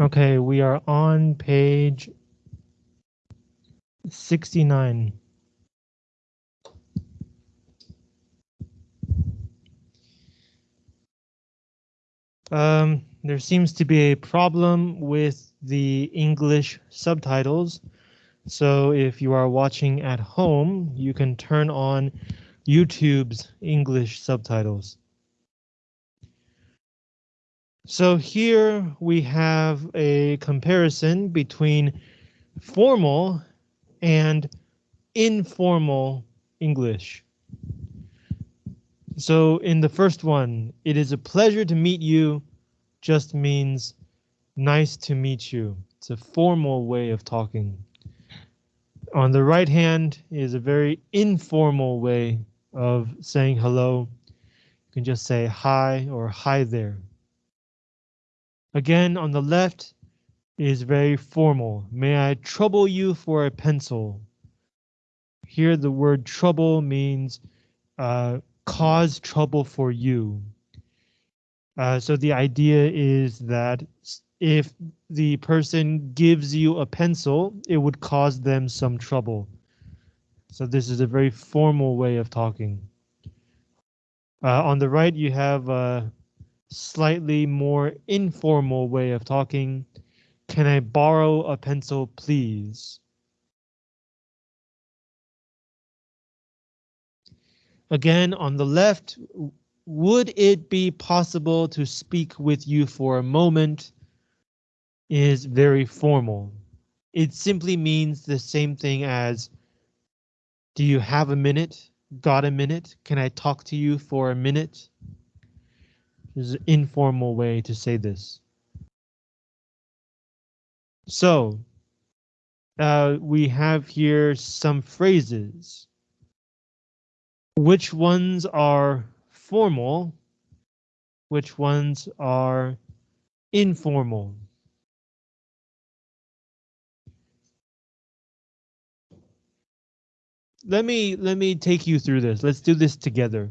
Okay, we are on page 69. Um, there seems to be a problem with the English subtitles. So if you are watching at home, you can turn on YouTube's English subtitles. So here we have a comparison between formal and informal English. So in the first one, it is a pleasure to meet you just means nice to meet you. It's a formal way of talking. On the right hand is a very informal way of saying hello. You can just say hi or hi there. Again, on the left is very formal. May I trouble you for a pencil? Here the word trouble means uh, cause trouble for you. Uh, so the idea is that if the person gives you a pencil, it would cause them some trouble. So this is a very formal way of talking. Uh, on the right, you have a slightly more informal way of talking. Can I borrow a pencil, please? Again, on the left, would it be possible to speak with you for a moment? Is very formal. It simply means the same thing as do you have a minute? Got a minute? Can I talk to you for a minute? There's an informal way to say this. So uh, we have here some phrases. Which ones are formal? Which ones are informal? Let me let me take you through this. Let's do this together.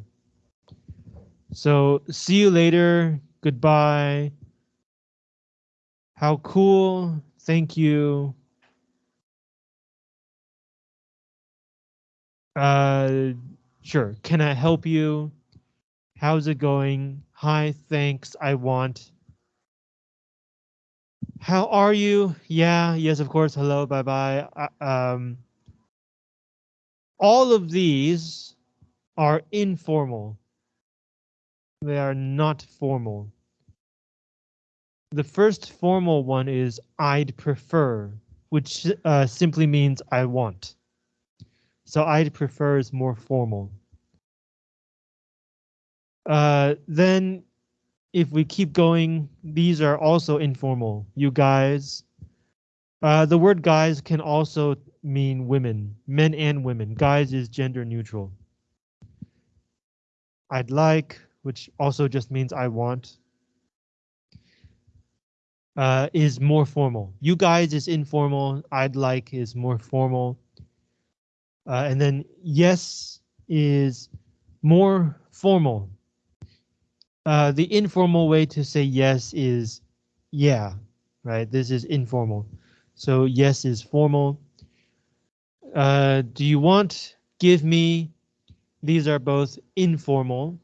So see you later. Goodbye. How cool. Thank you. Uh, sure. Can I help you? How's it going? Hi, thanks. I want. How are you? Yeah, yes, of course. Hello, bye bye. Uh, um, all of these are informal. They are not formal. The first formal one is I'd prefer, which uh, simply means I want. So I'd prefer is more formal. Uh, then if we keep going, these are also informal. You guys. Uh, the word guys can also mean women, men and women. Guys is gender neutral. I'd like, which also just means I want, uh, is more formal. You guys is informal. I'd like is more formal. Uh, and then yes is more formal. Uh, the informal way to say yes is yeah, right? This is informal. So yes is formal. Uh, do you want? Give me. These are both informal.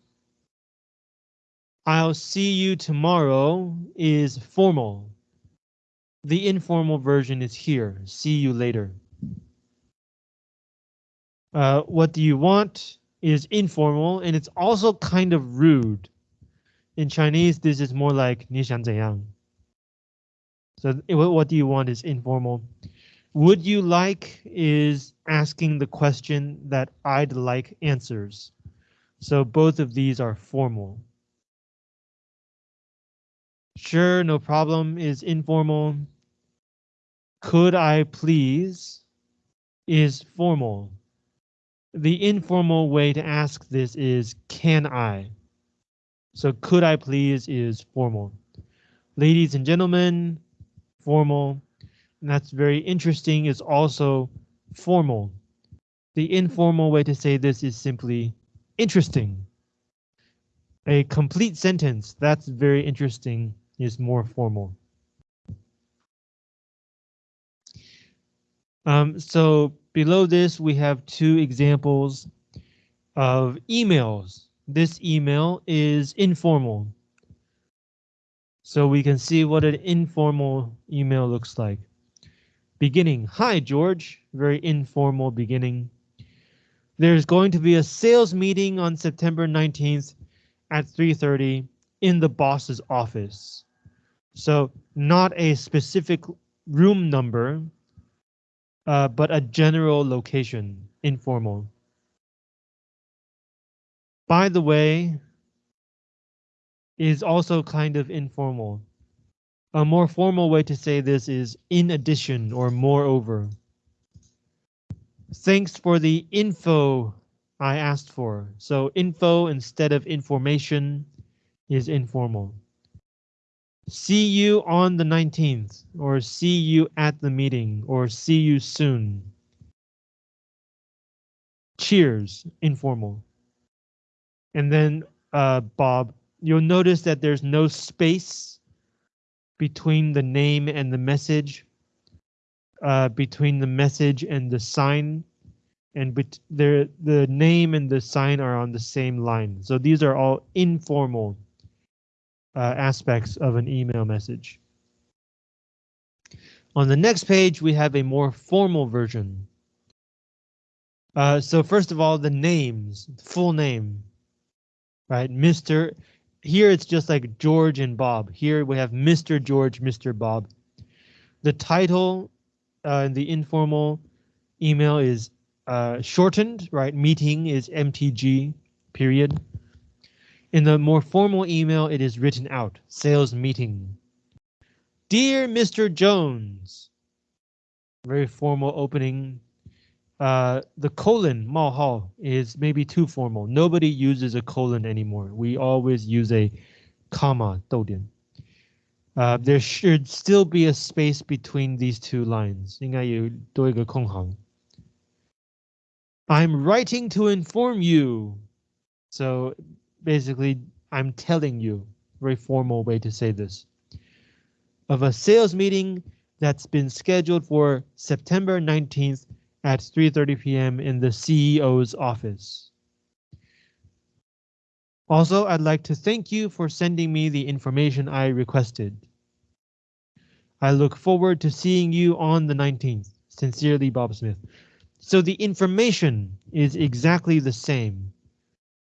I'll see you tomorrow is formal. The informal version is here. See you later. Uh, what do you want is informal and it's also kind of rude. In Chinese, this is more like 你想怎样. So what do you want is informal. Would you like is asking the question that I'd like answers. So both of these are formal. Sure, no problem is informal. Could I please is formal. The informal way to ask this is can I? So could I please is formal. Ladies and gentlemen, formal. And that's very interesting is also formal. The informal way to say this is simply interesting. A complete sentence that's very interesting is more formal. Um, so below this, we have two examples of emails. This email is informal. So we can see what an informal email looks like. Beginning, hi George, very informal beginning. There's going to be a sales meeting on September 19th at 3.30 in the boss's office. So not a specific room number, uh, but a general location, informal. By the way, is also kind of informal. A more formal way to say this is in addition or moreover. Thanks for the info I asked for. So info instead of information is informal. See you on the 19th or see you at the meeting or see you soon. Cheers, informal. And then uh, Bob, you'll notice that there's no space between the name and the message, uh, between the message and the sign, and the the name and the sign are on the same line. So these are all informal uh, aspects of an email message. On the next page, we have a more formal version. Uh, so first of all, the names, full name right? Mr. Here it's just like George and Bob. Here we have Mr. George, Mr. Bob. The title uh, in the informal email is uh, shortened, right? Meeting is MTG, period. In the more formal email, it is written out, sales meeting. Dear Mr. Jones, very formal opening. Uh, the colon, mahal, is maybe too formal. Nobody uses a colon anymore. We always use a comma, douden. Uh, there should still be a space between these two lines. I'm writing to inform you. So basically, I'm telling you. Very formal way to say this. Of a sales meeting that's been scheduled for September 19th at 3.30 p.m. in the CEO's office. Also, I'd like to thank you for sending me the information I requested. I look forward to seeing you on the 19th. Sincerely, Bob Smith. So the information is exactly the same,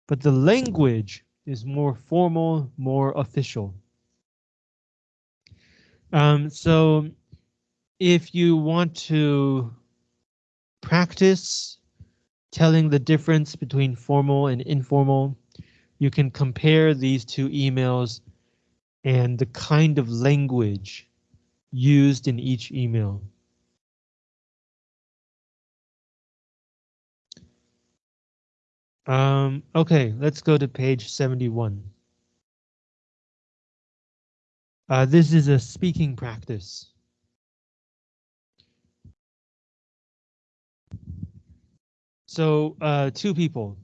but the language is more formal, more official. Um, so if you want to practice telling the difference between formal and informal. You can compare these two emails and the kind of language used in each email. Um, okay, let's go to page 71. Uh, this is a speaking practice. So uh, two people.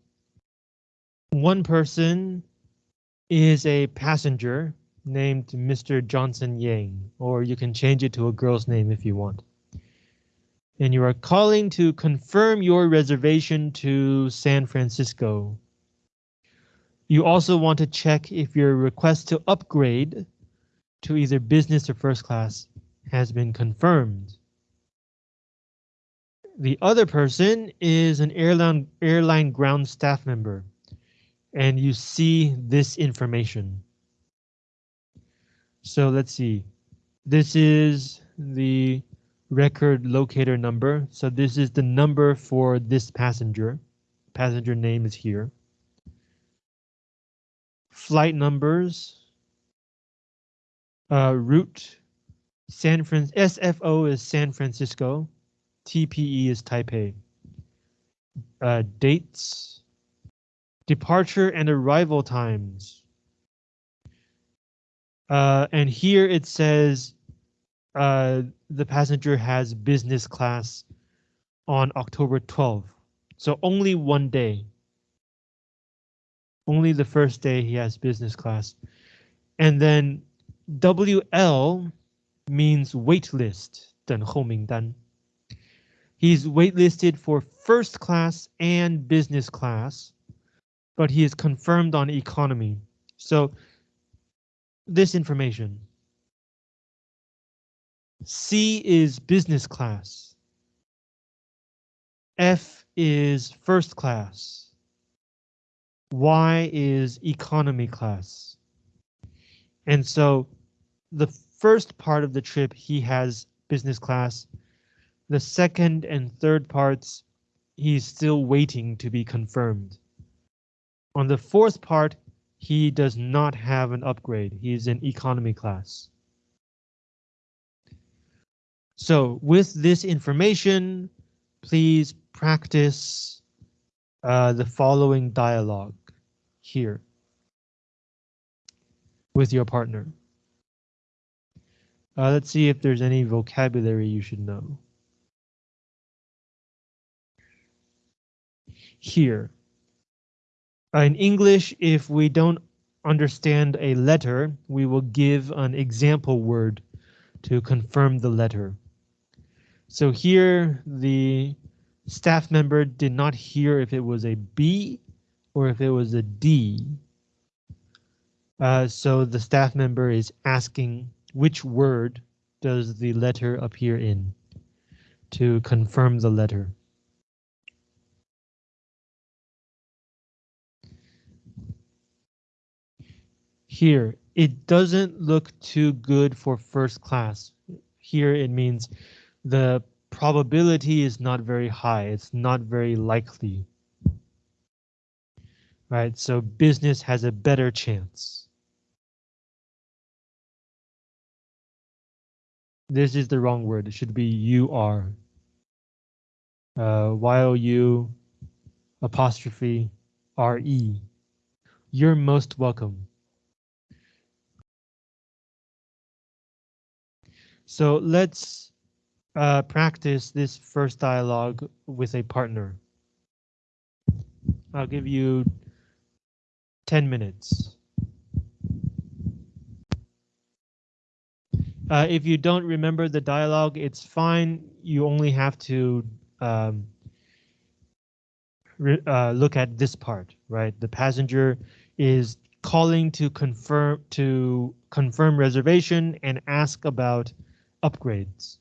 One person is a passenger named Mr. Johnson Yang, or you can change it to a girl's name if you want. And you are calling to confirm your reservation to San Francisco. You also want to check if your request to upgrade to either business or first class has been confirmed. The other person is an airline airline ground staff member, and you see this information. So let's see. This is the record locator number. So this is the number for this passenger. Passenger name is here. Flight numbers. Uh, route. San Fran SFO is San Francisco. TPE is Taipei. Uh, dates, departure and arrival times. Uh, and here it says uh, the passenger has business class on October 12th. So only one day. Only the first day he has business class. And then WL means wait list, 等候名单. He's waitlisted for first class and business class, but he is confirmed on economy. So this information. C is business class. F is first class. Y is economy class. And so the first part of the trip, he has business class. The second and third parts, he's still waiting to be confirmed. On the fourth part, he does not have an upgrade. He's in economy class. So with this information, please practice uh, the following dialogue here with your partner. Uh, let's see if there's any vocabulary you should know. Here. Uh, in English, if we don't understand a letter, we will give an example word to confirm the letter. So here the staff member did not hear if it was a B or if it was a D. Uh, so the staff member is asking which word does the letter appear in to confirm the letter. Here, it doesn't look too good for first class. Here it means the probability is not very high. It's not very likely. Right, so business has a better chance. This is the wrong word. It should be you are. Uh, Y-O-U apostrophe R-E. You're most welcome. So let's uh, practice this first dialogue with a partner. I'll give you 10 minutes. Uh, if you don't remember the dialogue, it's fine. You only have to um, uh, look at this part, right? The passenger is calling to confirm to confirm reservation and ask about upgrades.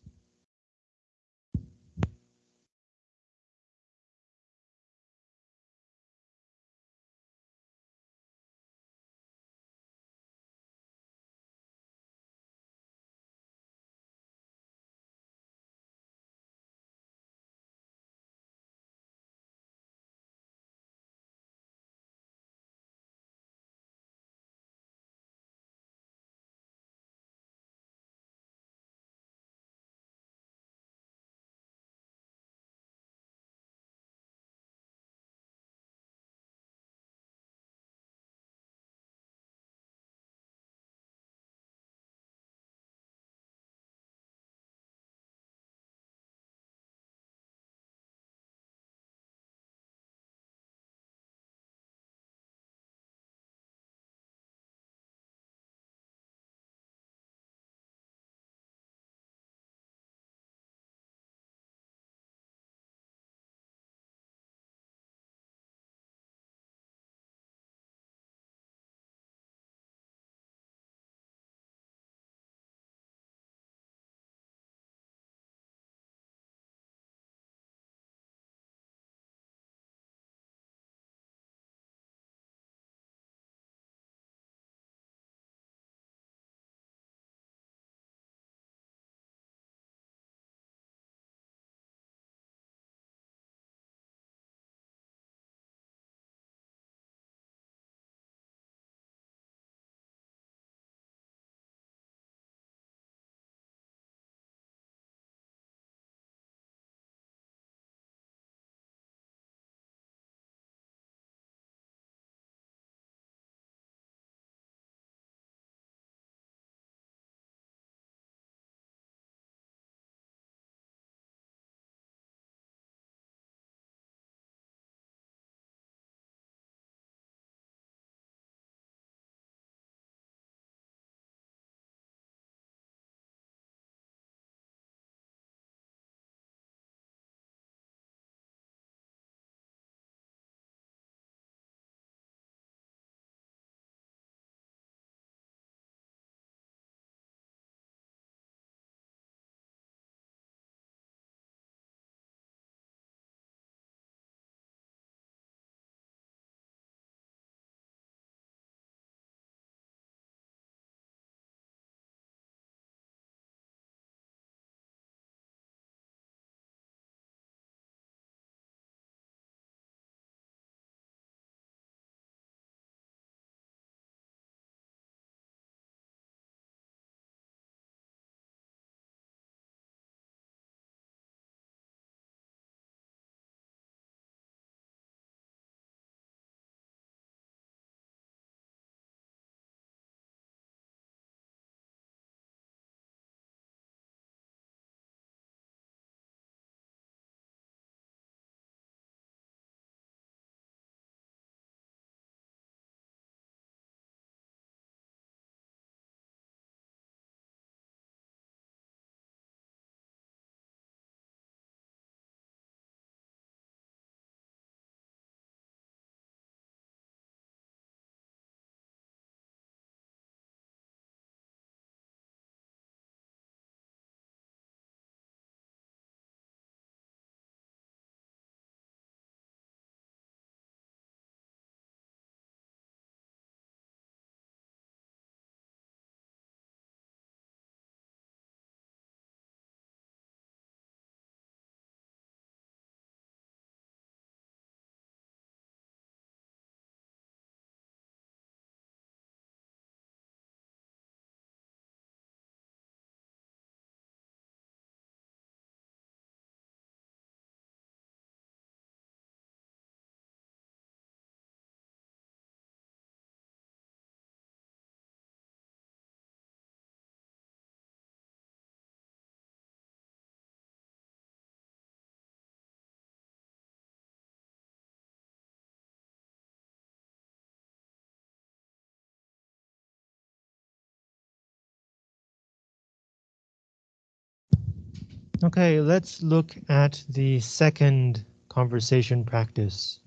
Okay, let's look at the second conversation practice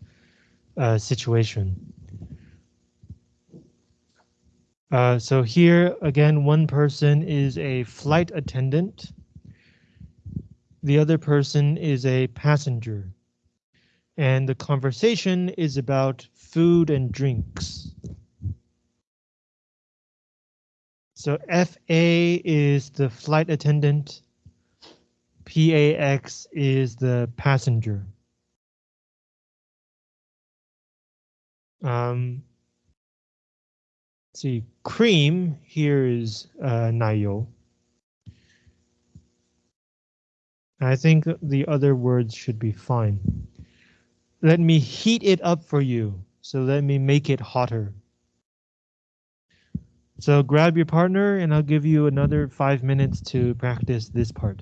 uh, situation. Uh, so here again, one person is a flight attendant. The other person is a passenger. And the conversation is about food and drinks. So FA is the flight attendant. PAX is the passenger. Um, see, cream here is uh, nayo. I think the other words should be fine. Let me heat it up for you. So let me make it hotter. So grab your partner and I'll give you another five minutes to practice this part.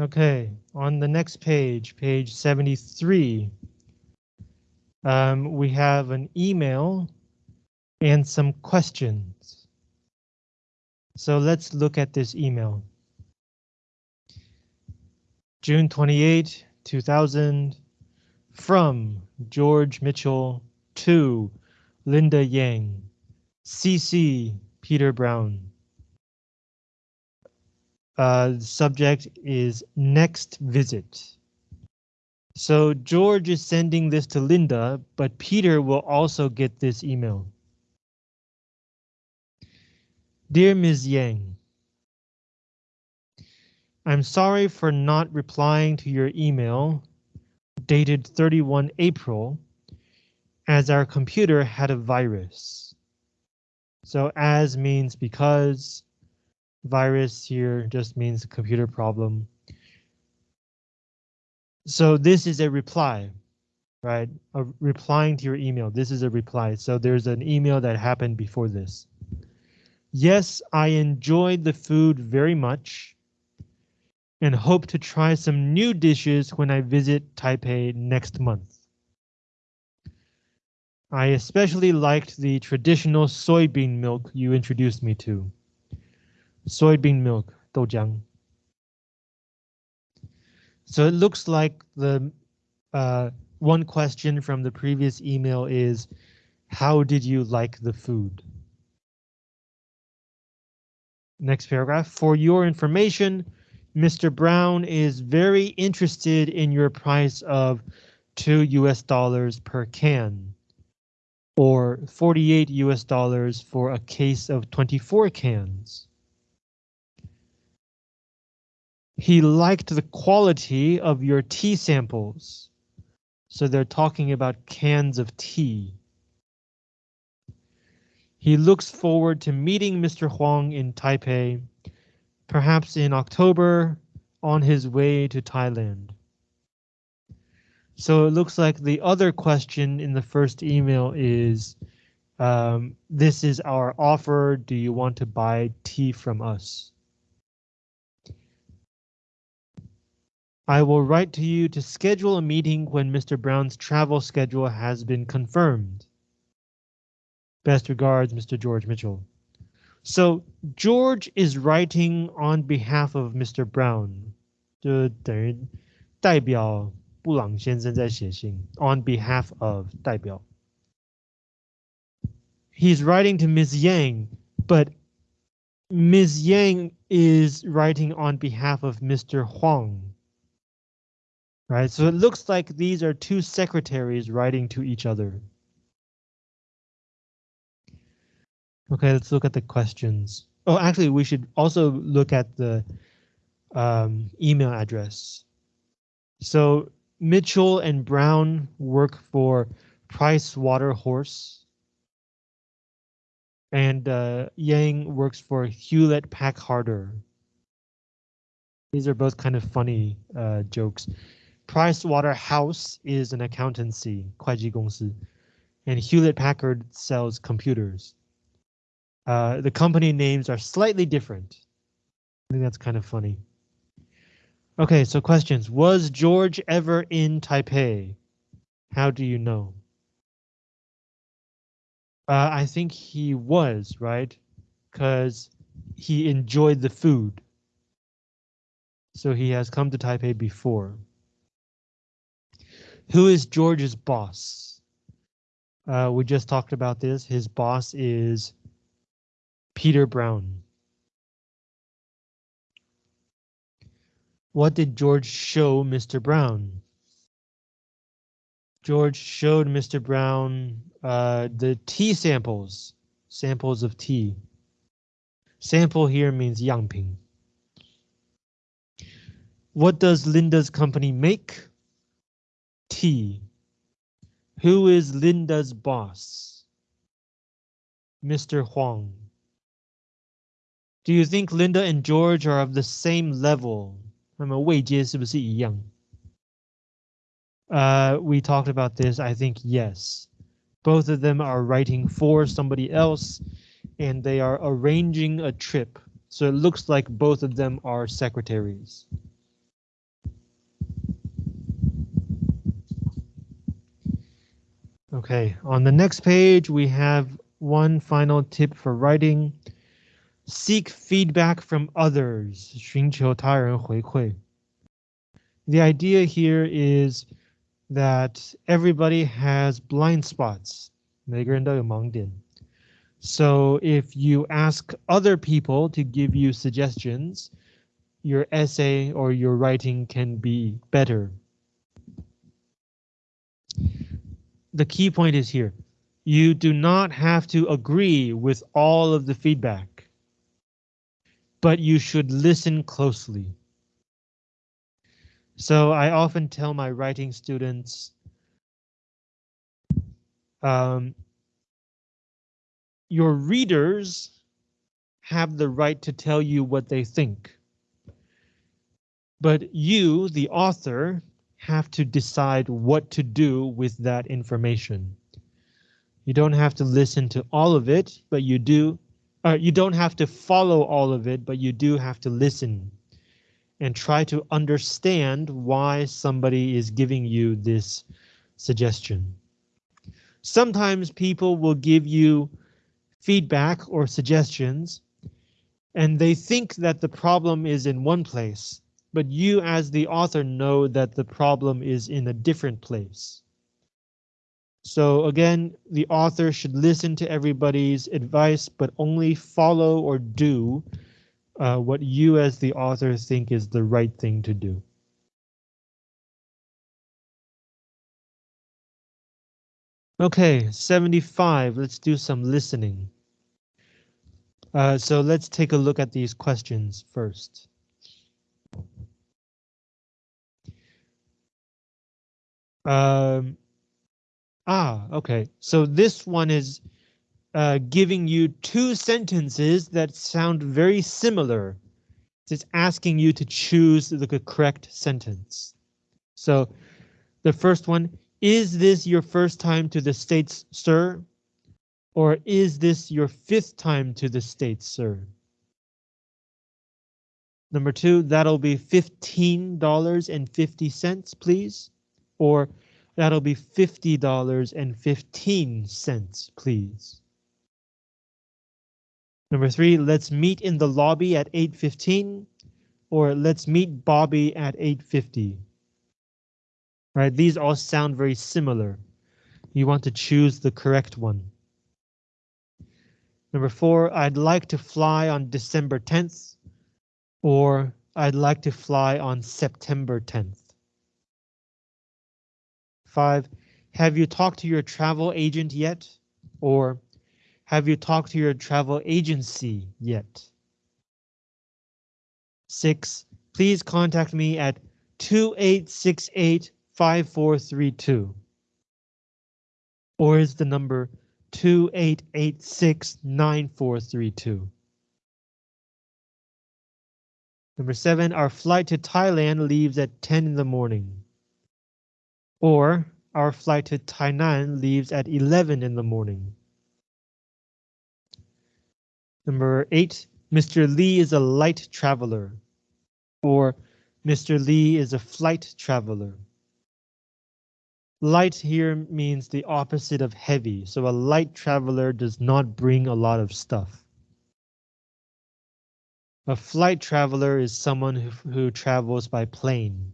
Okay, on the next page, page 73, um, we have an email and some questions. So let's look at this email. June 28, 2000, from George Mitchell to Linda Yang, CC Peter Brown. Uh, subject is next visit. So George is sending this to Linda, but Peter will also get this email. Dear Ms. Yang, I'm sorry for not replying to your email dated 31 April as our computer had a virus. So as means because virus here just means computer problem. So this is a reply, right? A replying to your email. This is a reply. So there's an email that happened before this. Yes, I enjoyed the food very much and hope to try some new dishes when I visit Taipei next month. I especially liked the traditional soybean milk you introduced me to soybean milk, doujiang. So it looks like the uh, one question from the previous email is, how did you like the food? Next paragraph, for your information, Mr. Brown is very interested in your price of 2 US dollars per can or 48 US dollars for a case of 24 cans. He liked the quality of your tea samples. So they're talking about cans of tea. He looks forward to meeting Mr. Huang in Taipei, perhaps in October on his way to Thailand. So it looks like the other question in the first email is, um, this is our offer. Do you want to buy tea from us? I will write to you to schedule a meeting when Mr. Brown's travel schedule has been confirmed. Best regards, Mr. George Mitchell. So George is writing on behalf of Mr. Brown. 就等于代表 布朗先生在写信，on behalf of 代表。He's writing to Ms. Yang, but Ms. Yang is writing on behalf of Mr. Huang. Right, so it looks like these are two secretaries writing to each other. Okay, let's look at the questions. Oh, actually, we should also look at the um, email address. So Mitchell and Brown work for Price Waterhouse. And uh, Yang works for Hewlett Packard. These are both kind of funny uh, jokes. Price Waterhouse is an accountancy, 会计公司, and Hewlett Packard sells computers. Uh, the company names are slightly different. I think that's kind of funny. Okay, so questions. Was George ever in Taipei? How do you know? Uh, I think he was, right? Because he enjoyed the food. So he has come to Taipei before. Who is George's boss? Uh, we just talked about this. His boss is Peter Brown. What did George show Mr. Brown? George showed Mr. Brown uh, the tea samples, samples of tea. Sample here means 样品. What does Linda's company make? Tea. Who is Linda's boss? Mr. Huang. Do you think Linda and George are of the same level? 那么位阶是不是一样? Uh, we talked about this. I think yes. Both of them are writing for somebody else and they are arranging a trip. So it looks like both of them are secretaries. Okay, on the next page, we have one final tip for writing. Seek feedback from others. 寻求他人回馈. The idea here is that everybody has blind spots. 每个人都有盲点. So if you ask other people to give you suggestions, your essay or your writing can be better. The key point is here. You do not have to agree with all of the feedback, but you should listen closely. So I often tell my writing students, um, your readers have the right to tell you what they think. But you, the author, have to decide what to do with that information. You don't have to listen to all of it, but you do. Uh, you don't have to follow all of it, but you do have to listen and try to understand why somebody is giving you this suggestion. Sometimes people will give you feedback or suggestions and they think that the problem is in one place, but you as the author know that the problem is in a different place. So again, the author should listen to everybody's advice, but only follow or do uh, what you as the author think is the right thing to do. Okay, 75, let's do some listening. Uh, so let's take a look at these questions first. Um, ah, okay, so this one is uh, giving you two sentences that sound very similar. It's asking you to choose the correct sentence. So the first one, is this your first time to the States, sir? Or is this your fifth time to the States, sir? Number two, that'll be $15.50, please. Or that'll be $50.15, please. Number three, let's meet in the lobby at 8.15 or let's meet Bobby at 8.50. Right, these all sound very similar. You want to choose the correct one. Number four, I'd like to fly on December 10th, or I'd like to fly on September 10th. Five, have you talked to your travel agent yet? Or have you talked to your travel agency yet? Six, please contact me at 2868 5432. Or is the number 2886 9432? Number seven, our flight to Thailand leaves at 10 in the morning. Or our flight to Tainan leaves at 11 in the morning. Number eight, Mr. Lee is a light traveler. Or Mr. Lee is a flight traveler. Light here means the opposite of heavy, so a light traveler does not bring a lot of stuff. A flight traveler is someone who, who travels by plane.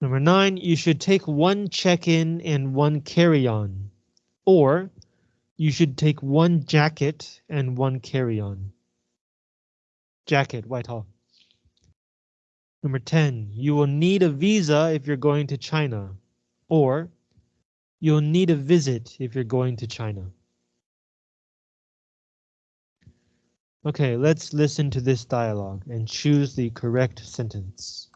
Number nine, you should take one check-in and one carry-on, or you should take one jacket and one carry-on. Jacket, Whitehall. Number 10, you will need a visa if you're going to China, or you'll need a visit if you're going to China. Okay, let's listen to this dialogue and choose the correct sentence.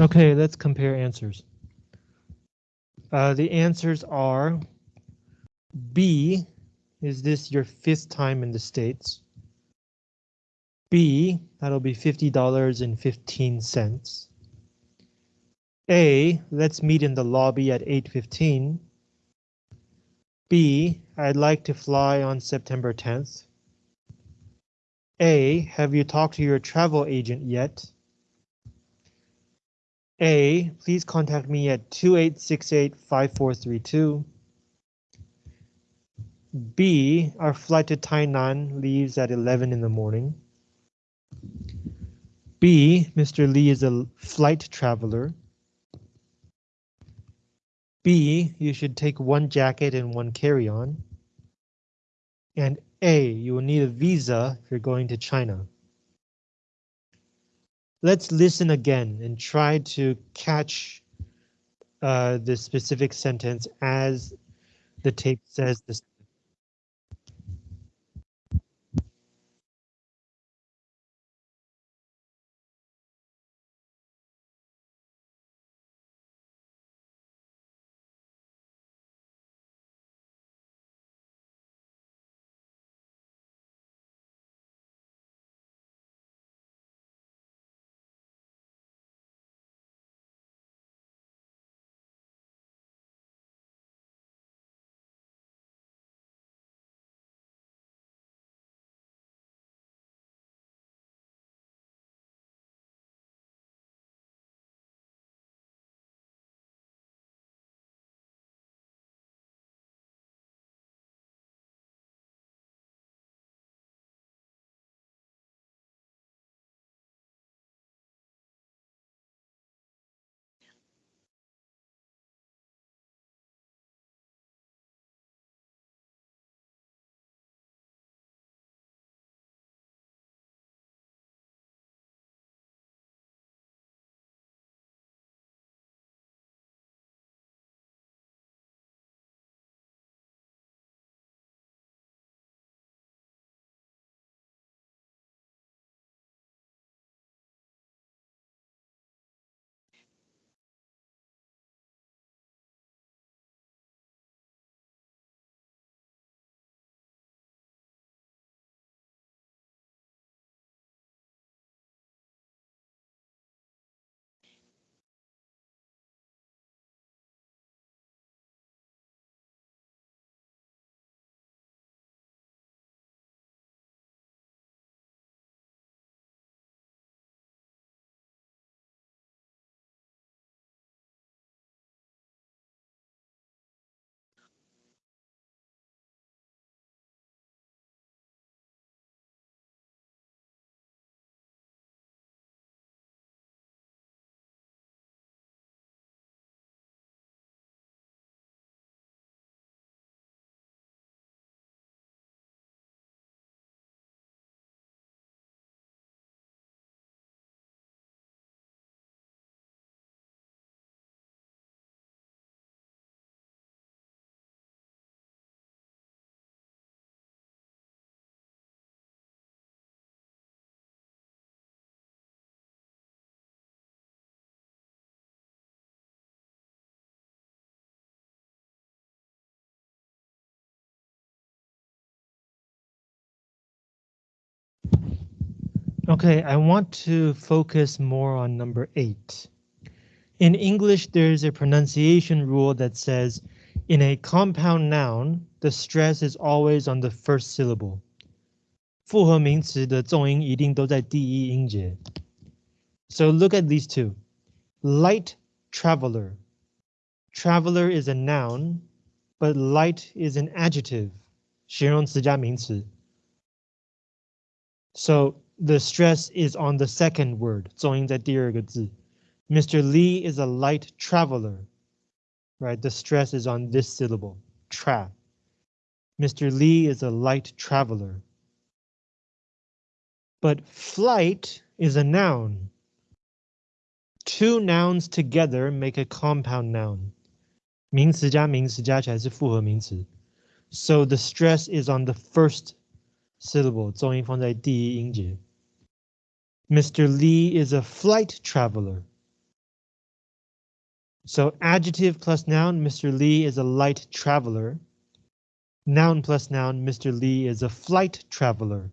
Okay, let's compare answers. Uh, the answers are B. Is this your fifth time in the States? B, that'll be $50.15. A, let's meet in the lobby at 8.15. B, I'd like to fly on September 10th. A, have you talked to your travel agent yet? A, please contact me at 2868-5432. B, our flight to Tainan leaves at 11 in the morning. B, Mr. Lee is a flight traveler. B, you should take one jacket and one carry-on. And A, you will need a visa if you're going to China. Let's listen again and try to catch uh, the specific sentence as the tape says this. Okay, I want to focus more on number eight. In English, there's a pronunciation rule that says in a compound noun, the stress is always on the first syllable. 复合名词的重音一定都在第一音节。So look at these two. Light traveler. Traveler is a noun, but light is an adjective. 形容词加名词。So the stress is on the second word, 重音在第二个字. Mr. Lee is a light traveler. Right, the stress is on this syllable, tra. Mr. Lee is a light traveler. But flight is a noun. Two nouns together make a compound noun. 名词加名词加起来是复合名词. So the stress is on the first syllable, 重音放在第一音节. Mr. Lee is a flight traveler. So adjective plus noun, Mr. Lee is a light traveler. Noun plus noun, Mr. Lee is a flight traveler.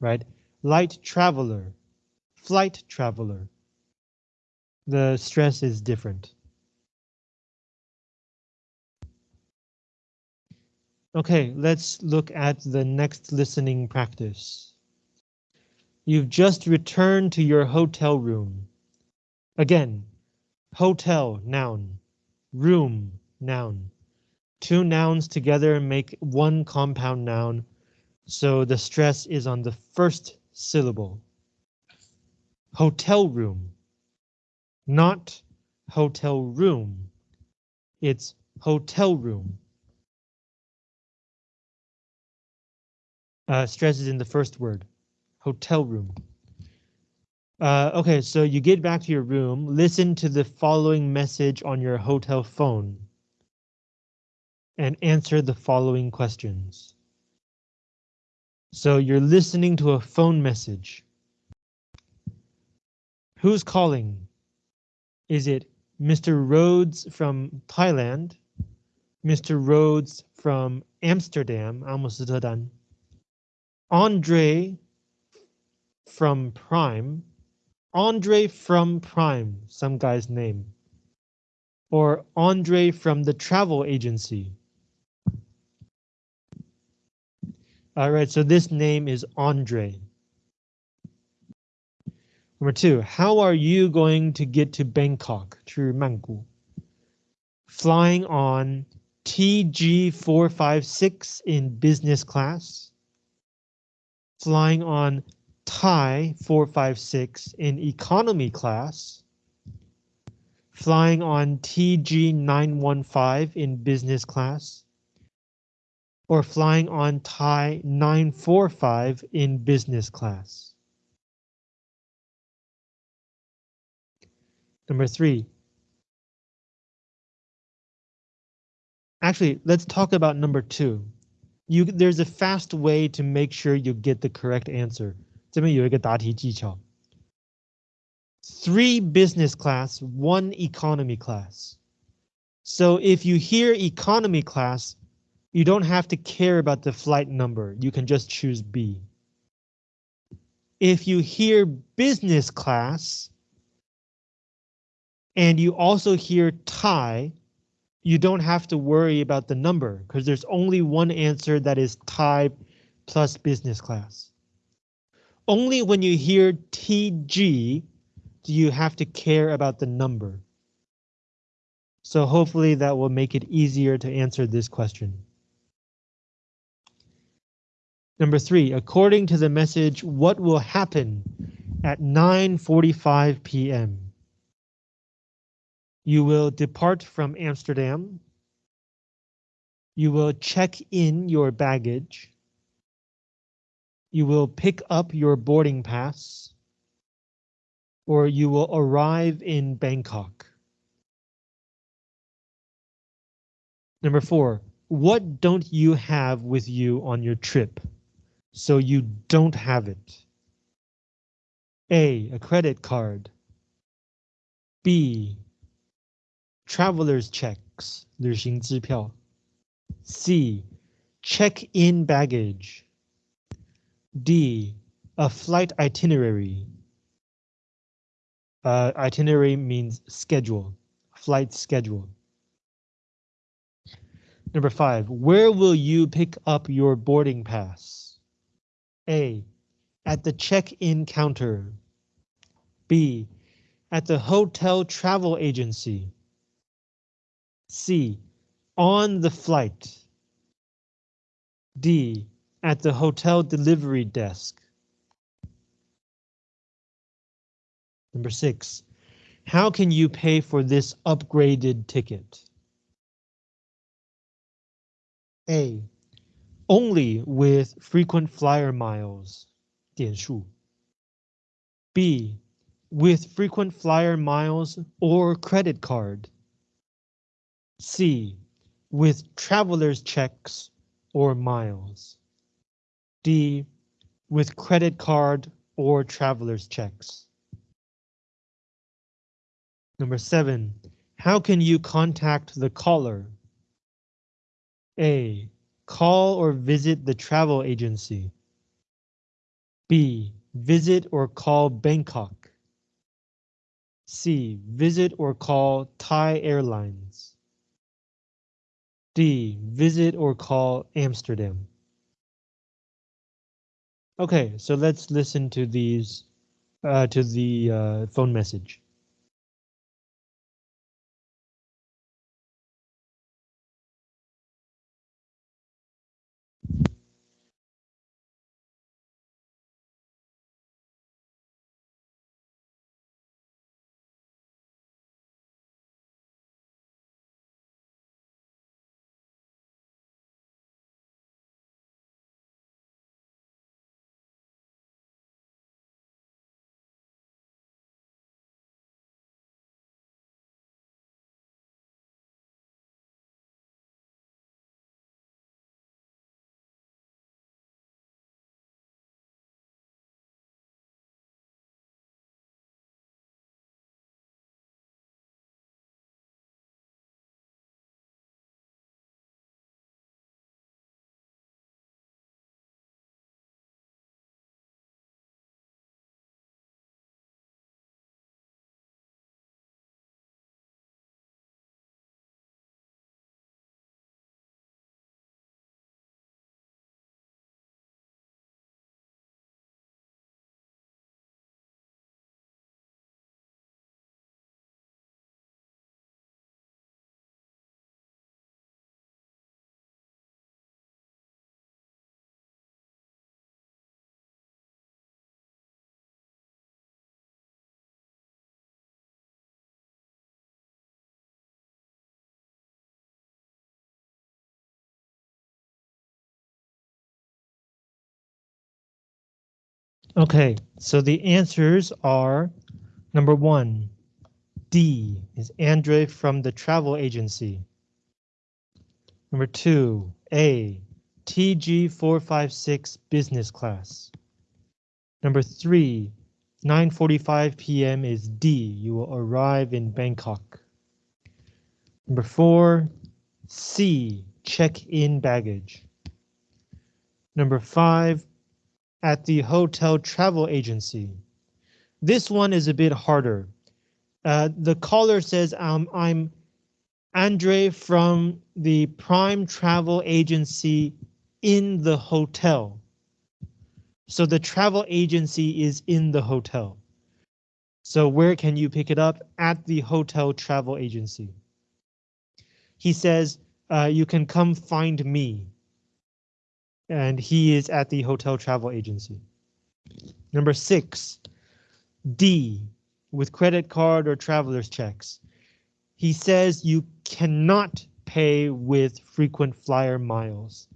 right? Light traveler, flight traveler. The stress is different. Okay, let's look at the next listening practice. You've just returned to your hotel room. Again, hotel, noun, room, noun. Two nouns together make one compound noun, so the stress is on the first syllable. Hotel room, not hotel room. It's hotel room. Uh, stress is in the first word, hotel room. Uh, okay, so you get back to your room, listen to the following message on your hotel phone. And answer the following questions. So you're listening to a phone message. Who's calling? Is it Mr. Rhodes from Thailand? Mr. Rhodes from Amsterdam, Amsterdam. Andre from Prime. Andre from Prime, some guy's name. Or Andre from the travel agency. All right, so this name is Andre. Number two, how are you going to get to Bangkok, to Mangu? Flying on TG456 in business class. Flying on Thai 456 in economy class. Flying on TG 915 in business class. Or flying on Thai 945 in business class. Number three. Actually, let's talk about number two. You, there's a fast way to make sure you get the correct answer. 这边有一个答题技巧. Three business class, one economy class. So if you hear economy class, you don't have to care about the flight number. You can just choose B. If you hear business class, and you also hear Thai, you don't have to worry about the number because there's only one answer that is Thai plus business class. Only when you hear TG do you have to care about the number. So hopefully that will make it easier to answer this question. Number three, according to the message, what will happen at 9.45 p.m.? You will depart from Amsterdam. You will check in your baggage. You will pick up your boarding pass. Or you will arrive in Bangkok. Number four, what don't you have with you on your trip? So you don't have it. A, a credit card. B, traveler's checks, 旅行支票. C, check-in baggage. D, a flight itinerary. Uh, itinerary means schedule, flight schedule. Number five, where will you pick up your boarding pass? A, at the check-in counter. B, at the hotel travel agency. C, on the flight. D, at the hotel delivery desk. Number six, how can you pay for this upgraded ticket? A, only with frequent flyer miles, 点数. B, with frequent flyer miles or credit card. C, with traveler's checks or miles. D, with credit card or traveler's checks. Number seven, how can you contact the caller? A, call or visit the travel agency. B. Visit or call Bangkok. C. Visit or call Thai Airlines. D. Visit or call Amsterdam. Okay, so let's listen to these, uh, to the uh, phone message. Okay, so the answers are number one, D is Andre from the travel agency. Number two, A, TG456 business class. Number three, 9.45 p.m. is D, you will arrive in Bangkok. Number four, C, check-in baggage. Number five, at the hotel travel agency. This one is a bit harder. Uh, the caller says, um, I'm Andre from the Prime Travel Agency in the hotel. So the travel agency is in the hotel. So where can you pick it up? At the hotel travel agency. He says, uh, you can come find me and he is at the hotel travel agency. Number six, D, with credit card or traveler's checks. He says you cannot pay with frequent flyer miles.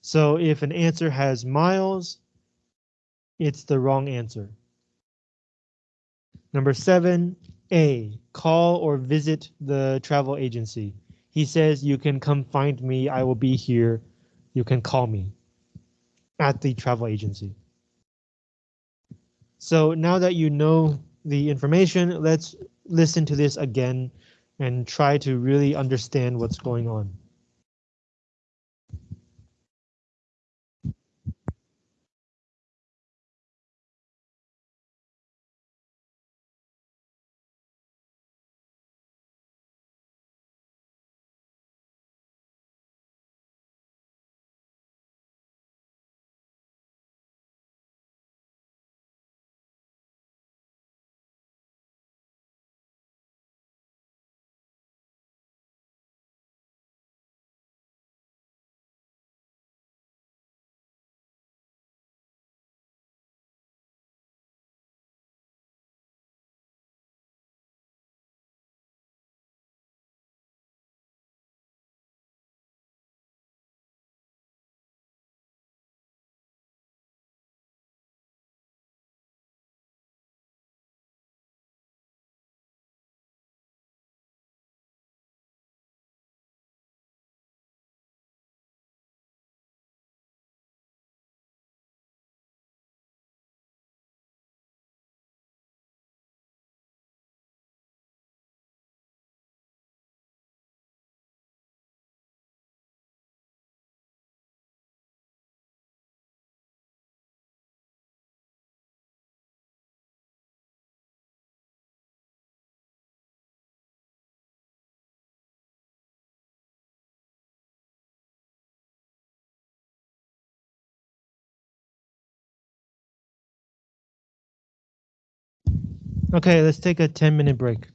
So if an answer has miles, it's the wrong answer. Number seven, A, call or visit the travel agency. He says you can come find me, I will be here, you can call me at the travel agency. So now that you know the information, let's listen to this again and try to really understand what's going on. Okay, let's take a 10 minute break.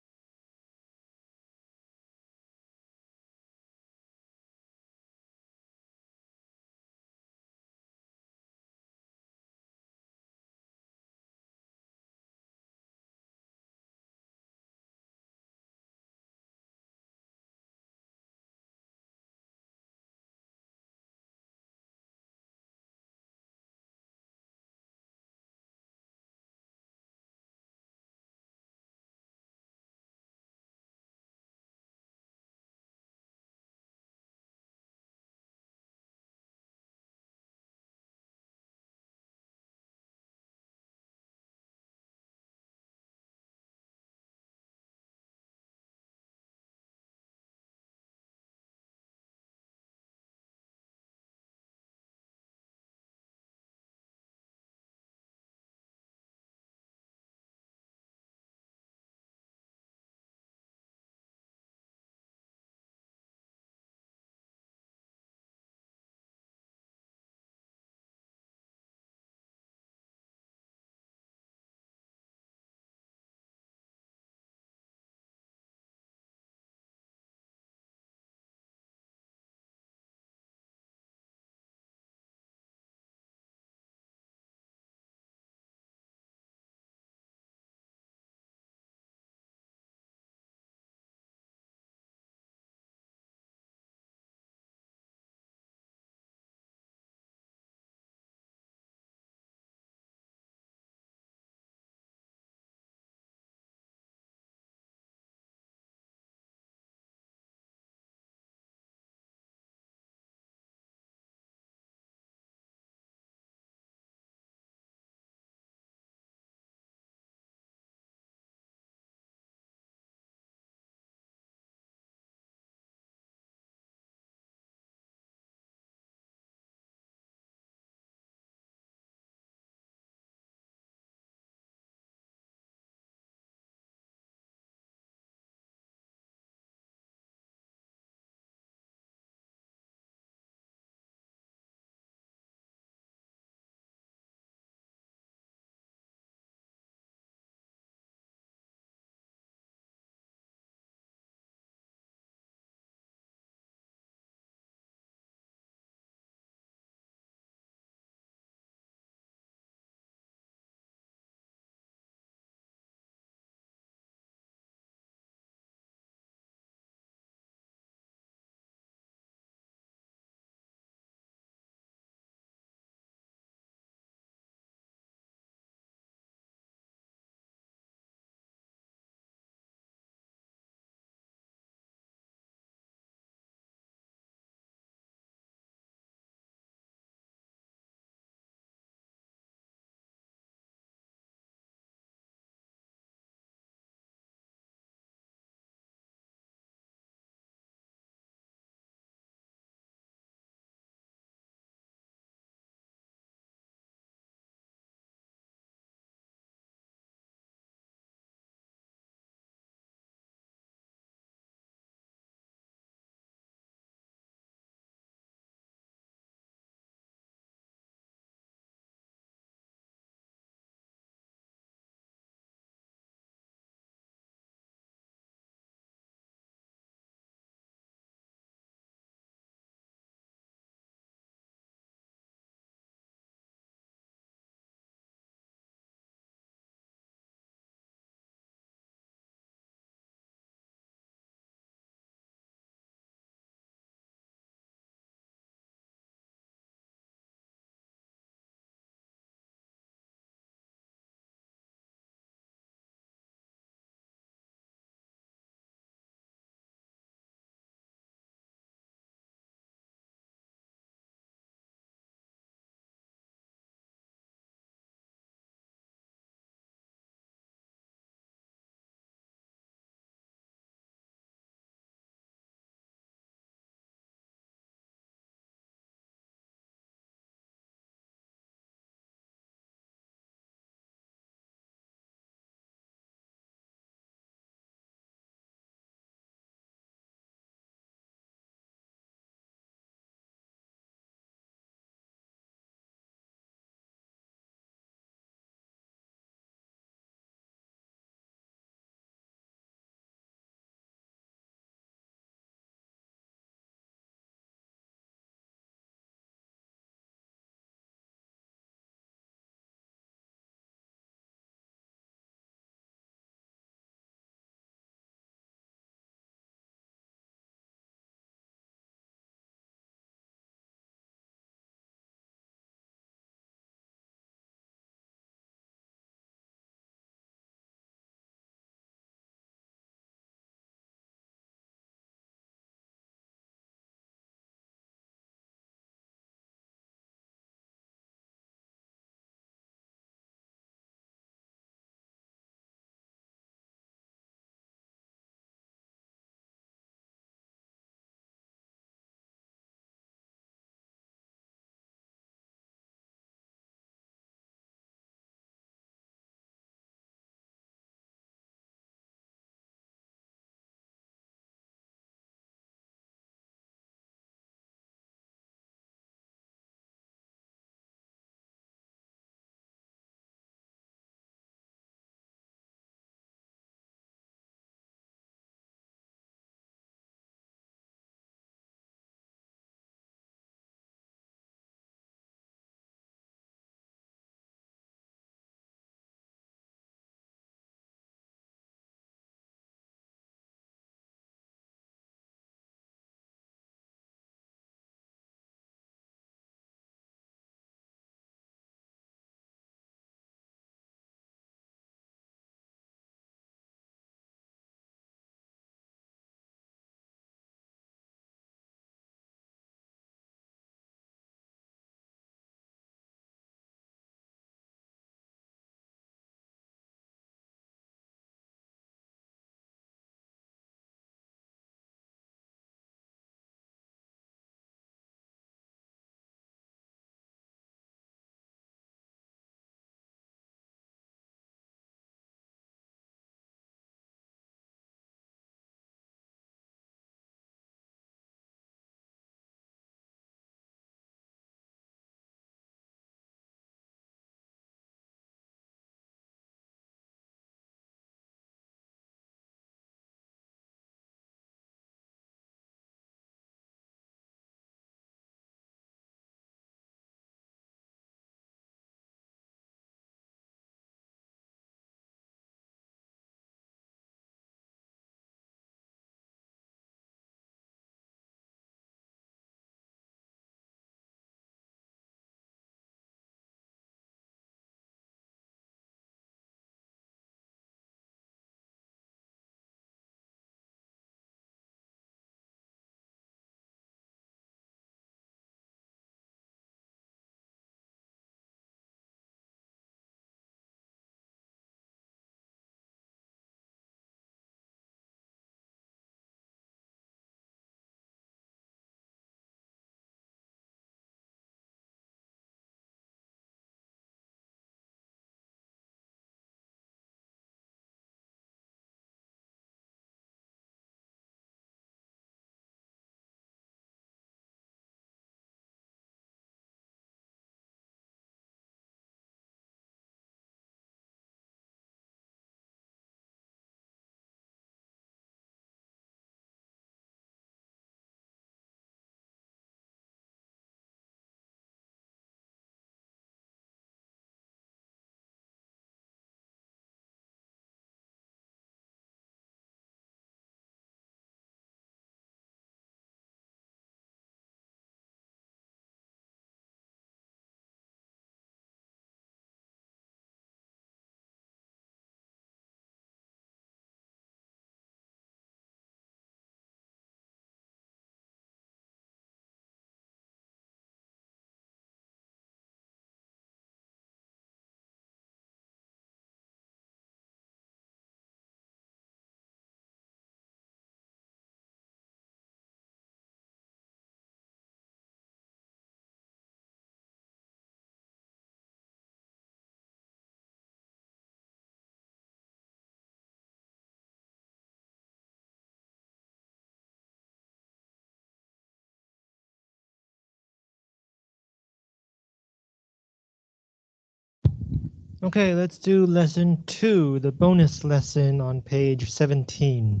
Okay, let's do lesson two, the bonus lesson on page 17.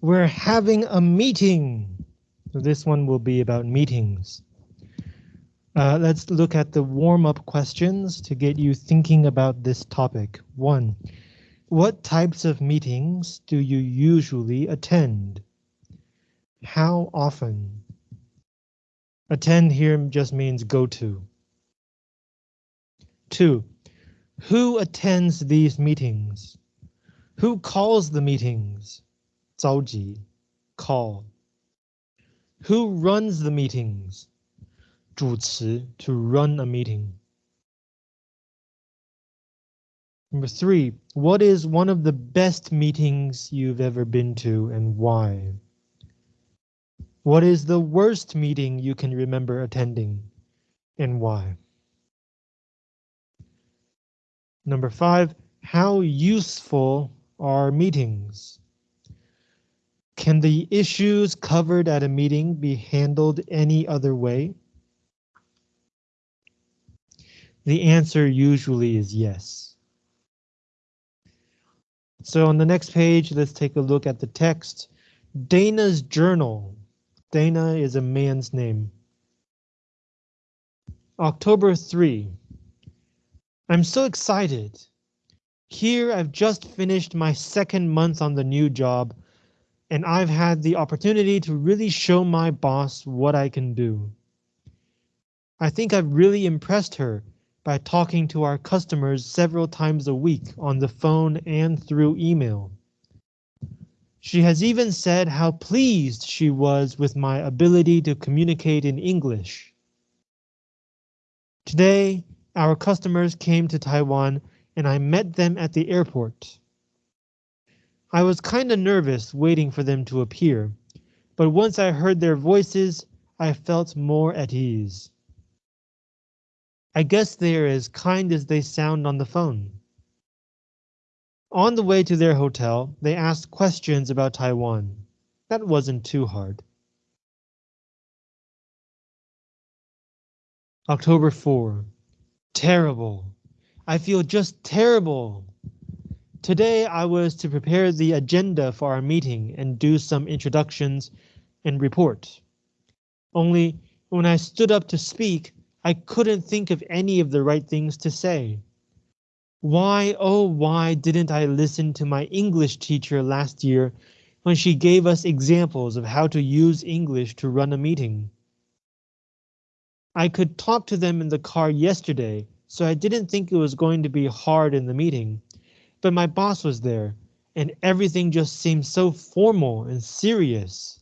We're having a meeting. So this one will be about meetings. Uh, let's look at the warm-up questions to get you thinking about this topic. One, what types of meetings do you usually attend? How often? Attend here just means go to. Two, who attends these meetings? Who calls the meetings? 召集, call. Who runs the meetings? 主持, to run a meeting. Number three, what is one of the best meetings you've ever been to and why? What is the worst meeting you can remember attending and why? Number five, how useful are meetings? Can the issues covered at a meeting be handled any other way? The answer usually is yes. So on the next page, let's take a look at the text. Dana's journal. Dana is a man's name. October 3. I'm so excited. Here I've just finished my second month on the new job, and I've had the opportunity to really show my boss what I can do. I think I've really impressed her by talking to our customers several times a week on the phone and through email. She has even said how pleased she was with my ability to communicate in English. Today, our customers came to Taiwan and I met them at the airport. I was kinda nervous waiting for them to appear, but once I heard their voices, I felt more at ease. I guess they are as kind as they sound on the phone. On the way to their hotel, they asked questions about Taiwan. That wasn't too hard. October 4. Terrible. I feel just terrible. Today I was to prepare the agenda for our meeting and do some introductions and report. Only when I stood up to speak, I couldn't think of any of the right things to say. Why, oh, why didn't I listen to my English teacher last year when she gave us examples of how to use English to run a meeting? I could talk to them in the car yesterday, so I didn't think it was going to be hard in the meeting. But my boss was there, and everything just seemed so formal and serious.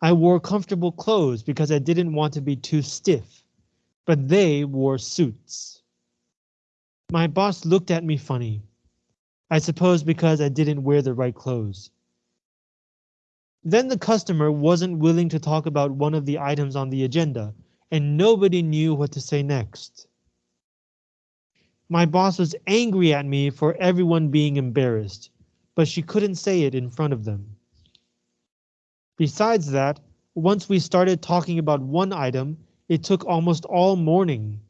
I wore comfortable clothes because I didn't want to be too stiff, but they wore suits. My boss looked at me funny. I suppose because I didn't wear the right clothes. Then the customer wasn't willing to talk about one of the items on the agenda, and nobody knew what to say next. My boss was angry at me for everyone being embarrassed, but she couldn't say it in front of them. Besides that, once we started talking about one item, it took almost all morning,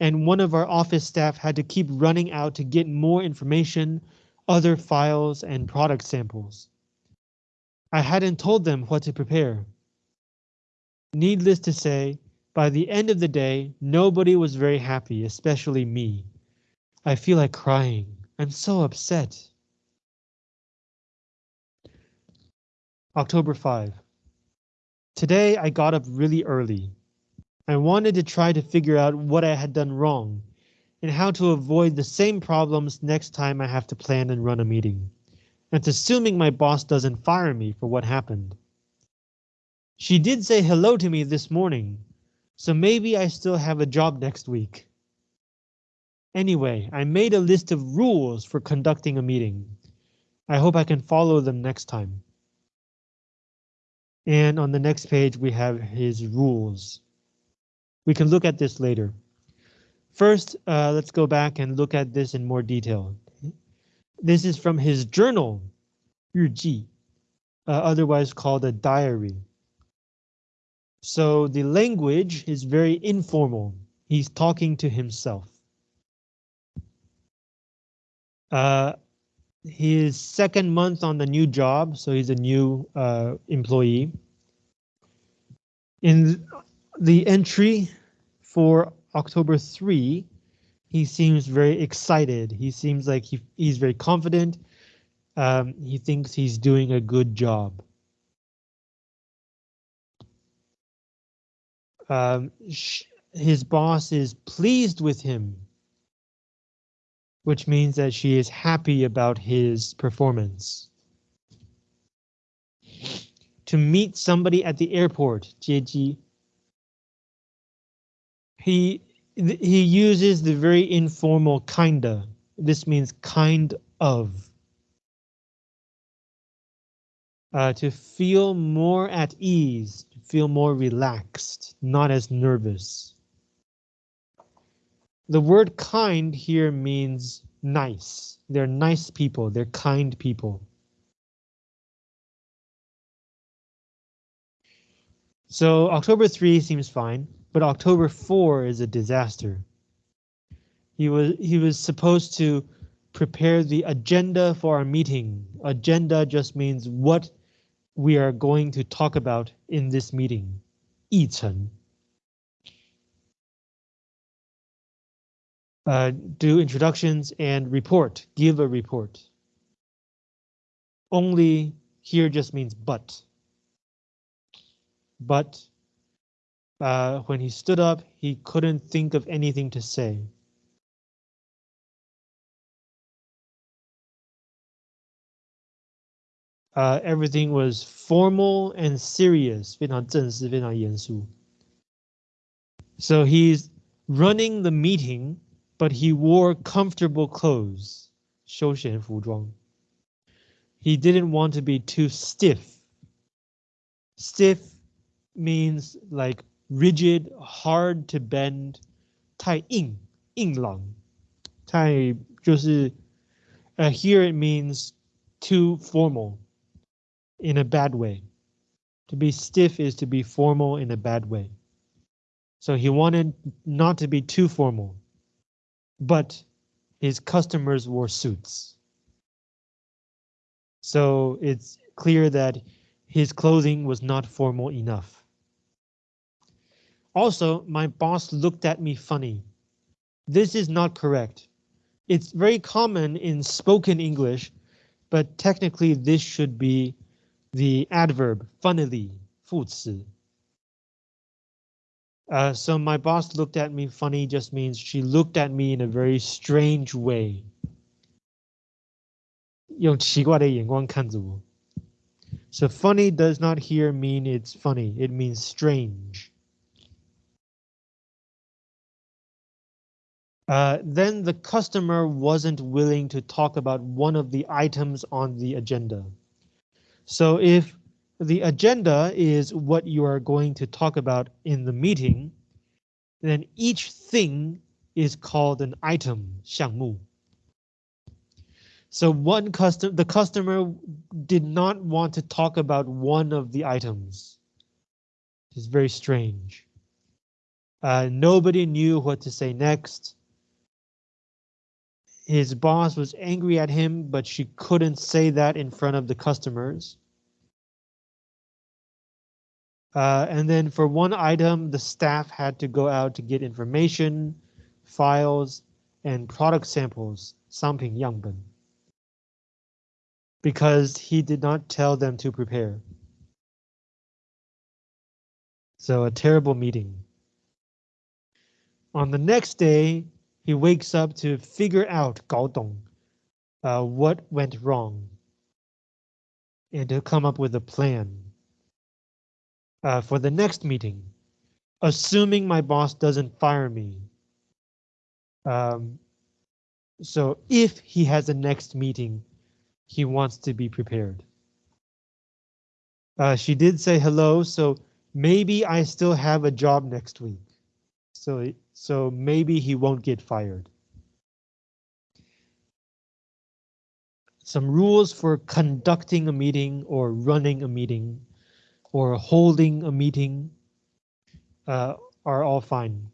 and one of our office staff had to keep running out to get more information, other files, and product samples. I hadn't told them what to prepare. Needless to say, by the end of the day, nobody was very happy, especially me. I feel like crying. I'm so upset. October 5. Today I got up really early. I wanted to try to figure out what I had done wrong and how to avoid the same problems next time I have to plan and run a meeting. That's assuming my boss doesn't fire me for what happened. She did say hello to me this morning, so maybe I still have a job next week. Anyway, I made a list of rules for conducting a meeting. I hope I can follow them next time. And on the next page, we have his rules. We can look at this later. First, uh, let's go back and look at this in more detail. This is from his journal, 日记, uh, otherwise called a diary. So the language is very informal. He's talking to himself. Uh, his second month on the new job, so he's a new uh, employee. In the entry for October 3, he seems very excited. He seems like he, he's very confident. Um, he thinks he's doing a good job. Um, his boss is pleased with him, which means that she is happy about his performance. To meet somebody at the airport, 接机. He he uses the very informal kinda. This means kind of. Uh, to feel more at ease, feel more relaxed, not as nervous. The word kind here means nice. They're nice people. They're kind people. So October 3 seems fine, but October 4 is a disaster. He was he was supposed to prepare the agenda for our meeting. Agenda just means what we are going to talk about in this meeting. 议程. Uh, do introductions and report, give a report. Only here just means but. But uh, when he stood up, he couldn't think of anything to say. Uh, everything was formal and serious, 非常正式,非常严肃. So he's running the meeting, but he wore comfortable clothes, 休闲服装. He didn't want to be too stiff. Stiff means like rigid, hard to bend, 太硬,硬朗,太就是 uh, here it means too formal in a bad way. To be stiff is to be formal in a bad way. So he wanted not to be too formal, but his customers wore suits. So it's clear that his clothing was not formal enough. Also, my boss looked at me funny. This is not correct. It's very common in spoken English, but technically this should be the adverb funnily, 副词. Uh, so my boss looked at me funny just means she looked at me in a very strange way. 用奇怪的眼光看着我. So funny does not here mean it's funny, it means strange. Uh, then the customer wasn't willing to talk about one of the items on the agenda. So if the agenda is what you are going to talk about in the meeting, then each thing is called an item, 项目. So one custom the customer did not want to talk about one of the items. It's very strange. Uh, nobody knew what to say next his boss was angry at him, but she couldn't say that in front of the customers. Uh, and then for one item, the staff had to go out to get information, files, and product samples, sampling yangbun, because he did not tell them to prepare. So a terrible meeting. On the next day, he wakes up to figure out 搞懂 uh, what went wrong and to come up with a plan uh, for the next meeting, assuming my boss doesn't fire me. Um, so if he has a next meeting, he wants to be prepared. Uh, she did say hello, so maybe I still have a job next week. So so maybe he won't get fired. Some rules for conducting a meeting or running a meeting or holding a meeting uh, are all fine.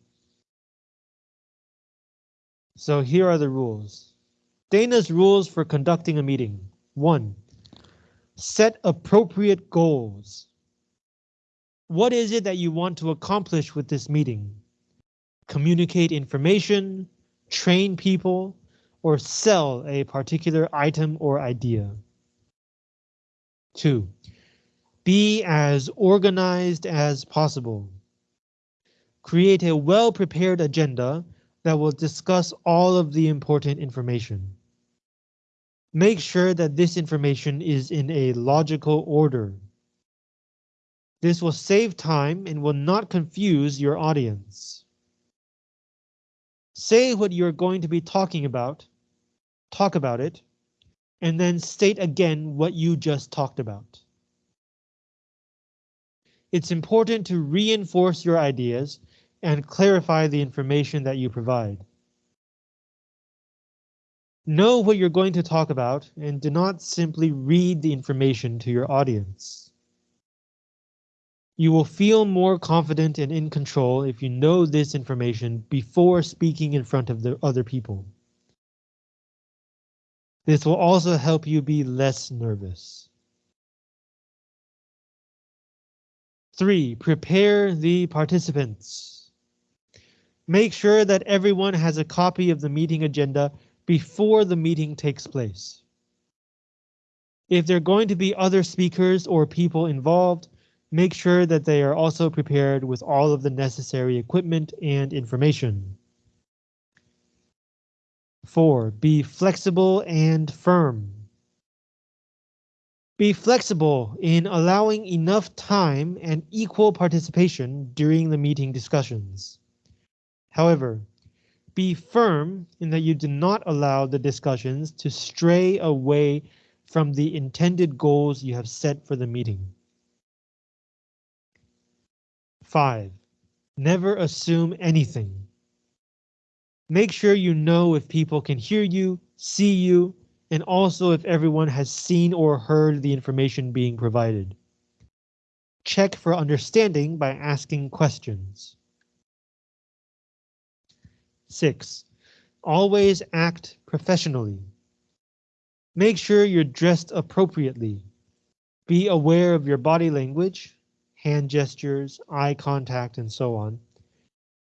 So here are the rules. Dana's rules for conducting a meeting. One, set appropriate goals. What is it that you want to accomplish with this meeting? Communicate information, train people, or sell a particular item or idea. Two, be as organized as possible. Create a well-prepared agenda that will discuss all of the important information. Make sure that this information is in a logical order. This will save time and will not confuse your audience. Say what you're going to be talking about, talk about it, and then state again what you just talked about. It's important to reinforce your ideas and clarify the information that you provide. Know what you're going to talk about and do not simply read the information to your audience. You will feel more confident and in control if you know this information before speaking in front of the other people. This will also help you be less nervous. 3. Prepare the participants. Make sure that everyone has a copy of the meeting agenda before the meeting takes place. If there are going to be other speakers or people involved, make sure that they are also prepared with all of the necessary equipment and information. 4. Be flexible and firm. Be flexible in allowing enough time and equal participation during the meeting discussions. However, be firm in that you do not allow the discussions to stray away from the intended goals you have set for the meeting. 5. Never assume anything. Make sure you know if people can hear you, see you, and also if everyone has seen or heard the information being provided. Check for understanding by asking questions. 6. Always act professionally. Make sure you're dressed appropriately. Be aware of your body language, hand gestures, eye contact, and so on,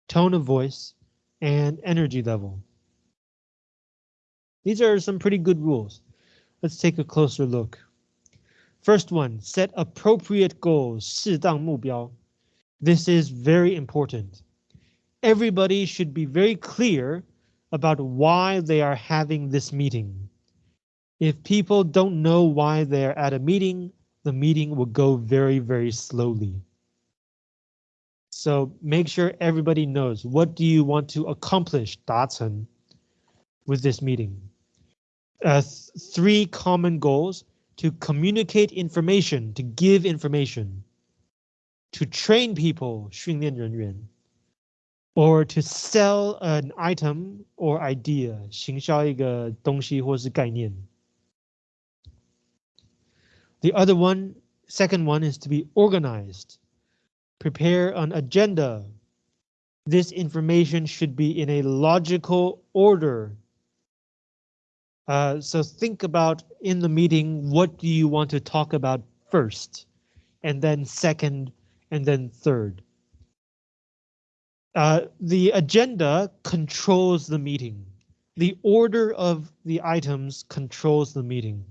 tone of voice, and energy level. These are some pretty good rules. Let's take a closer look. First one, set appropriate goals, 适当目标. This is very important everybody should be very clear about why they are having this meeting. If people don't know why they're at a meeting, the meeting will go very, very slowly. So make sure everybody knows what do you want to accomplish, 达成, with this meeting. Uh, th three common goals to communicate information, to give information, to train people, 训练人员, or to sell an item or idea, 行销一个东西或是概念. The other one, second one is to be organized. Prepare an agenda. This information should be in a logical order. Uh, so think about in the meeting, what do you want to talk about first? And then second, and then third. Uh, the agenda controls the meeting. The order of the items controls the meeting.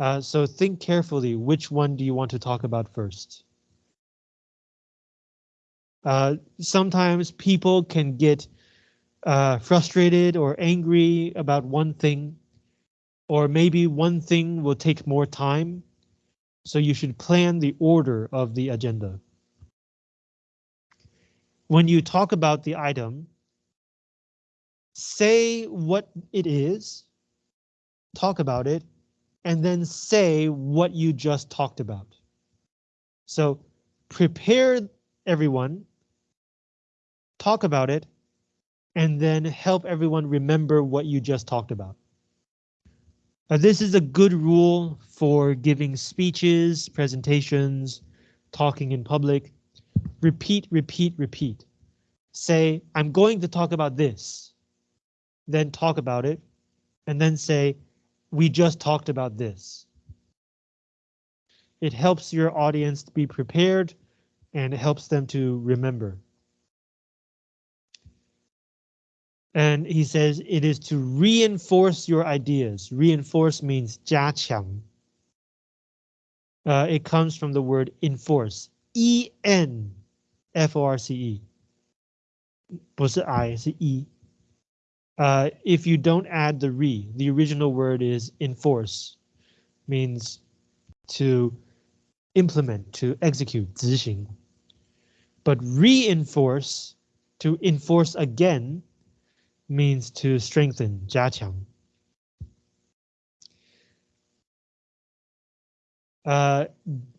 Uh, so think carefully, which one do you want to talk about first? Uh, sometimes people can get uh, frustrated or angry about one thing, or maybe one thing will take more time. So you should plan the order of the agenda when you talk about the item, say what it is, talk about it, and then say what you just talked about. So prepare everyone, talk about it, and then help everyone remember what you just talked about. Now, this is a good rule for giving speeches, presentations, talking in public, repeat, repeat, repeat. Say, I'm going to talk about this. Then talk about it and then say, we just talked about this. It helps your audience to be prepared and it helps them to remember. And he says it is to reinforce your ideas. Reinforce means 加强. Uh, it comes from the word enforce. E N F O R C E. 不是 I, 是 E. Uh, if you don't add the re, the original word is enforce, means to implement, to execute, 执行. But reinforce, to enforce again, means to strengthen, 加强. Uh,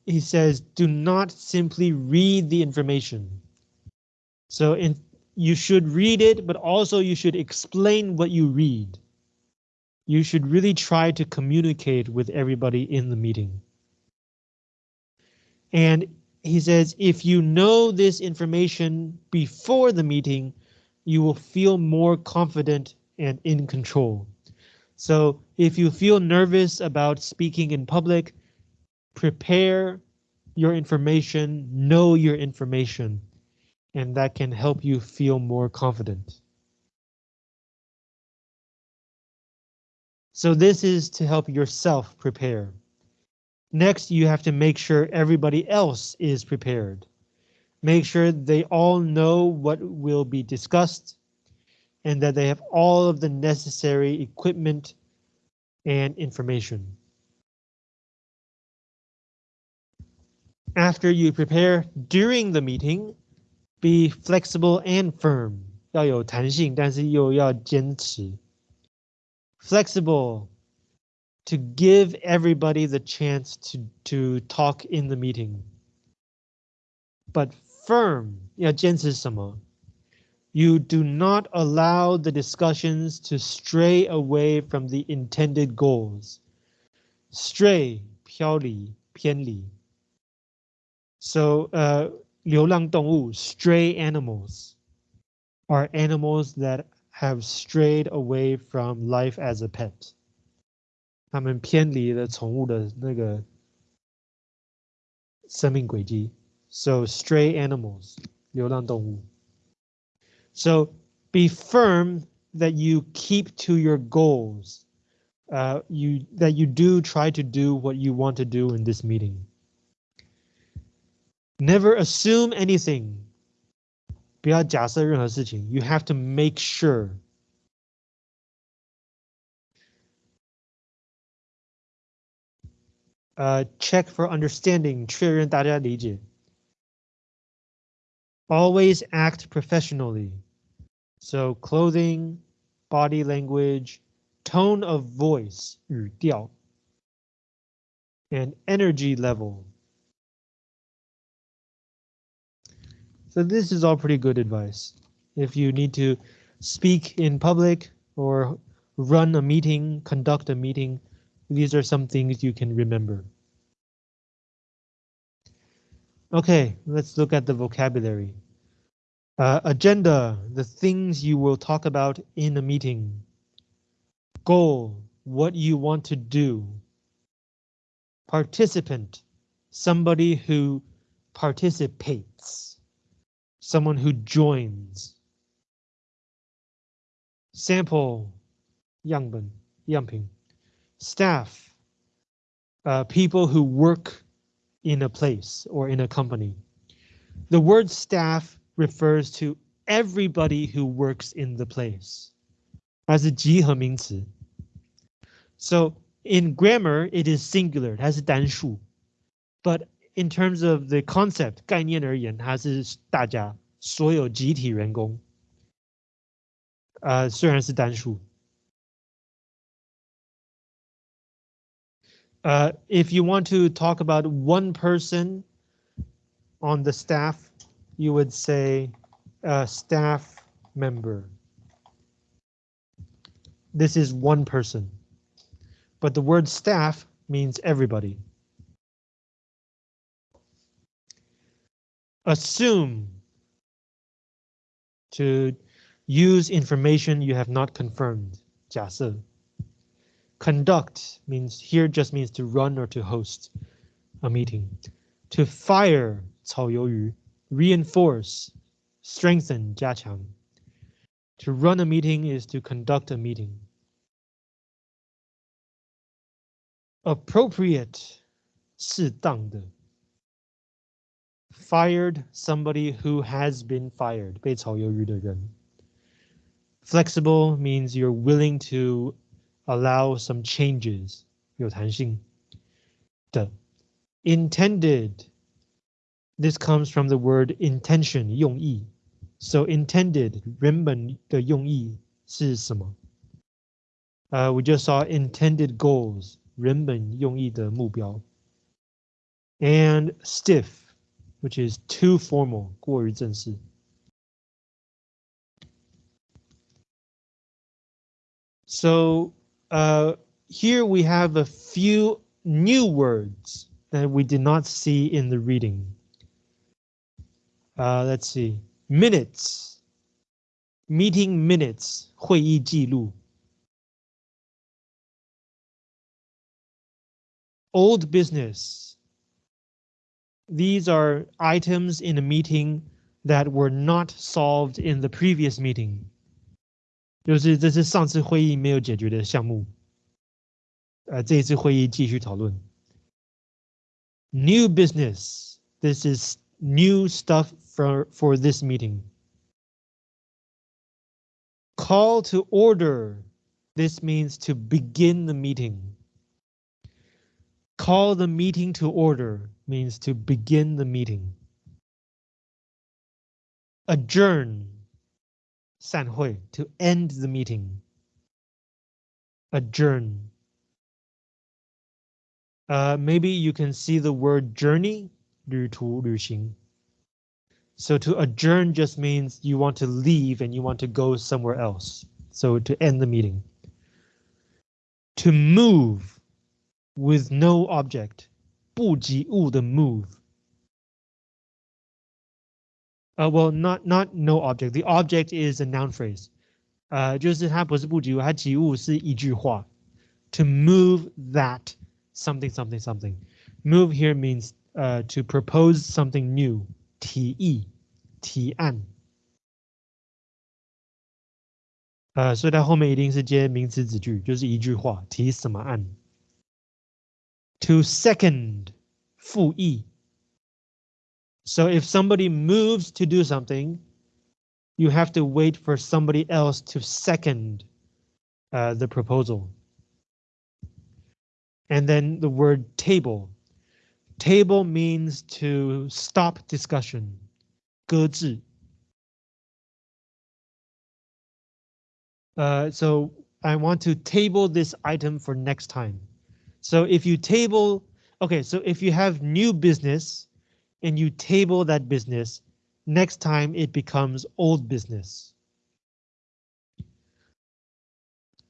he says, do not simply read the information. So in you should read it, but also you should explain what you read. You should really try to communicate with everybody in the meeting. And he says, if you know this information before the meeting, you will feel more confident and in control. So if you feel nervous about speaking in public, prepare your information, know your information and that can help you feel more confident. So this is to help yourself prepare. Next, you have to make sure everybody else is prepared. Make sure they all know what will be discussed and that they have all of the necessary equipment and information. After you prepare during the meeting, be flexible and firm，要有弹性，但是又要坚持。Flexible to give everybody the chance to to talk in the meeting. But firm 要坚持什么？You do not allow the discussions to stray away from the intended goals. Stray 飘离偏离。So uh 流浪动物 stray animals are animals that have strayed away from life as a pet. 他们偏离了宠物的那个生命轨迹。So stray animals, 流浪动物. So be firm that you keep to your goals. Uh, you that you do try to do what you want to do in this meeting. Never assume anything. 不要假设任何事情. You have to make sure. Uh, check for understanding. 确认大家理解. Always act professionally. So clothing, body language, tone of voice, 语调, and energy level. So this is all pretty good advice. If you need to speak in public or run a meeting, conduct a meeting, these are some things you can remember. Okay, let's look at the vocabulary. Uh, agenda, the things you will talk about in a meeting. Goal, what you want to do. Participant, somebody who participates someone who joins. Sample, 样本,样品. Staff, uh, people who work in a place or in a company. The word staff refers to everybody who works in the place. As a 集合名词. So in grammar, it is singular, 它是单数. But in terms of the concept 概念而言，它是大家所有集体员工。呃，虽然是单数。Uh, if you want to talk about one person on the staff, you would say a staff member. This is one person, but the word staff means everybody. assume to use information you have not confirmed. 假设 Conduct means here just means to run or to host a meeting. To fire 炒鱿鱼 reinforce, strengthen 加强. To run a meeting is to conduct a meeting. Appropriate 适当的 fired somebody who has been fired 被炒鱿鱼的人 Flexible means you're willing to allow some changes 有弹性的 Intended this comes from the word intention 用意 so intended 原本的用意是什么 uh, we just saw intended goals 原本用意的目标 and stiff which is too formal 过于正式 So uh, here we have a few new words that we did not see in the reading. Uh, let's see. Minutes. Meeting minutes. 会议记录. Old business. These are items in a meeting that were not solved in the previous meeting. 就是这是上次会议没有解决的项目。呃，这一次会议继续讨论。New business. This is new stuff for, for this meeting. Call to order. This means to begin the meeting. Call the meeting to order means to begin the meeting. Adjourn. 散会 to end the meeting. Adjourn. Uh, maybe you can see the word journey, 旅途,旅行. So to adjourn just means you want to leave and you want to go somewhere else. So to end the meeting. To move with no object, 不及物的 move. Uh, well, not not no object. The object is a noun phrase. 呃，就是它不是不及物，它及物是一句话。To move that something something something. Move here means uh, to propose something new. 提议，提案。呃，所以它后面一定是接名词子句，就是一句话，提什么案。 To second，复议。So if somebody moves to do something, you have to wait for somebody else to second uh, the proposal. And then the word table. Table means to stop discussion. 搁置. Uh, so I want to table this item for next time. So if you table, okay, so if you have new business, and you table that business, next time it becomes old business.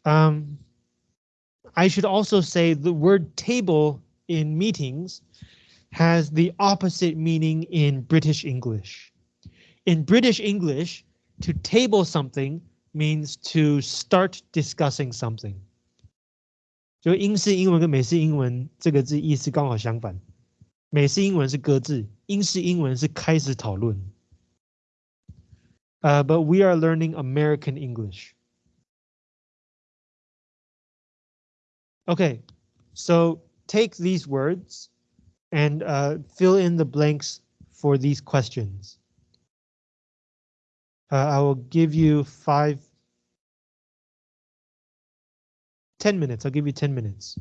Um, I should also say the word table in meetings has the opposite meaning in British English. In British English, to table something means to start discussing something. 就英式英文跟美式英文这个字意思刚好相反。美式英文是搁置，英式英文是开始讨论。Uh, but we are learning American English. Okay, so take these words and uh, fill in the blanks for these questions. Uh, I will give you five, 10 minutes. I'll give you 10 minutes.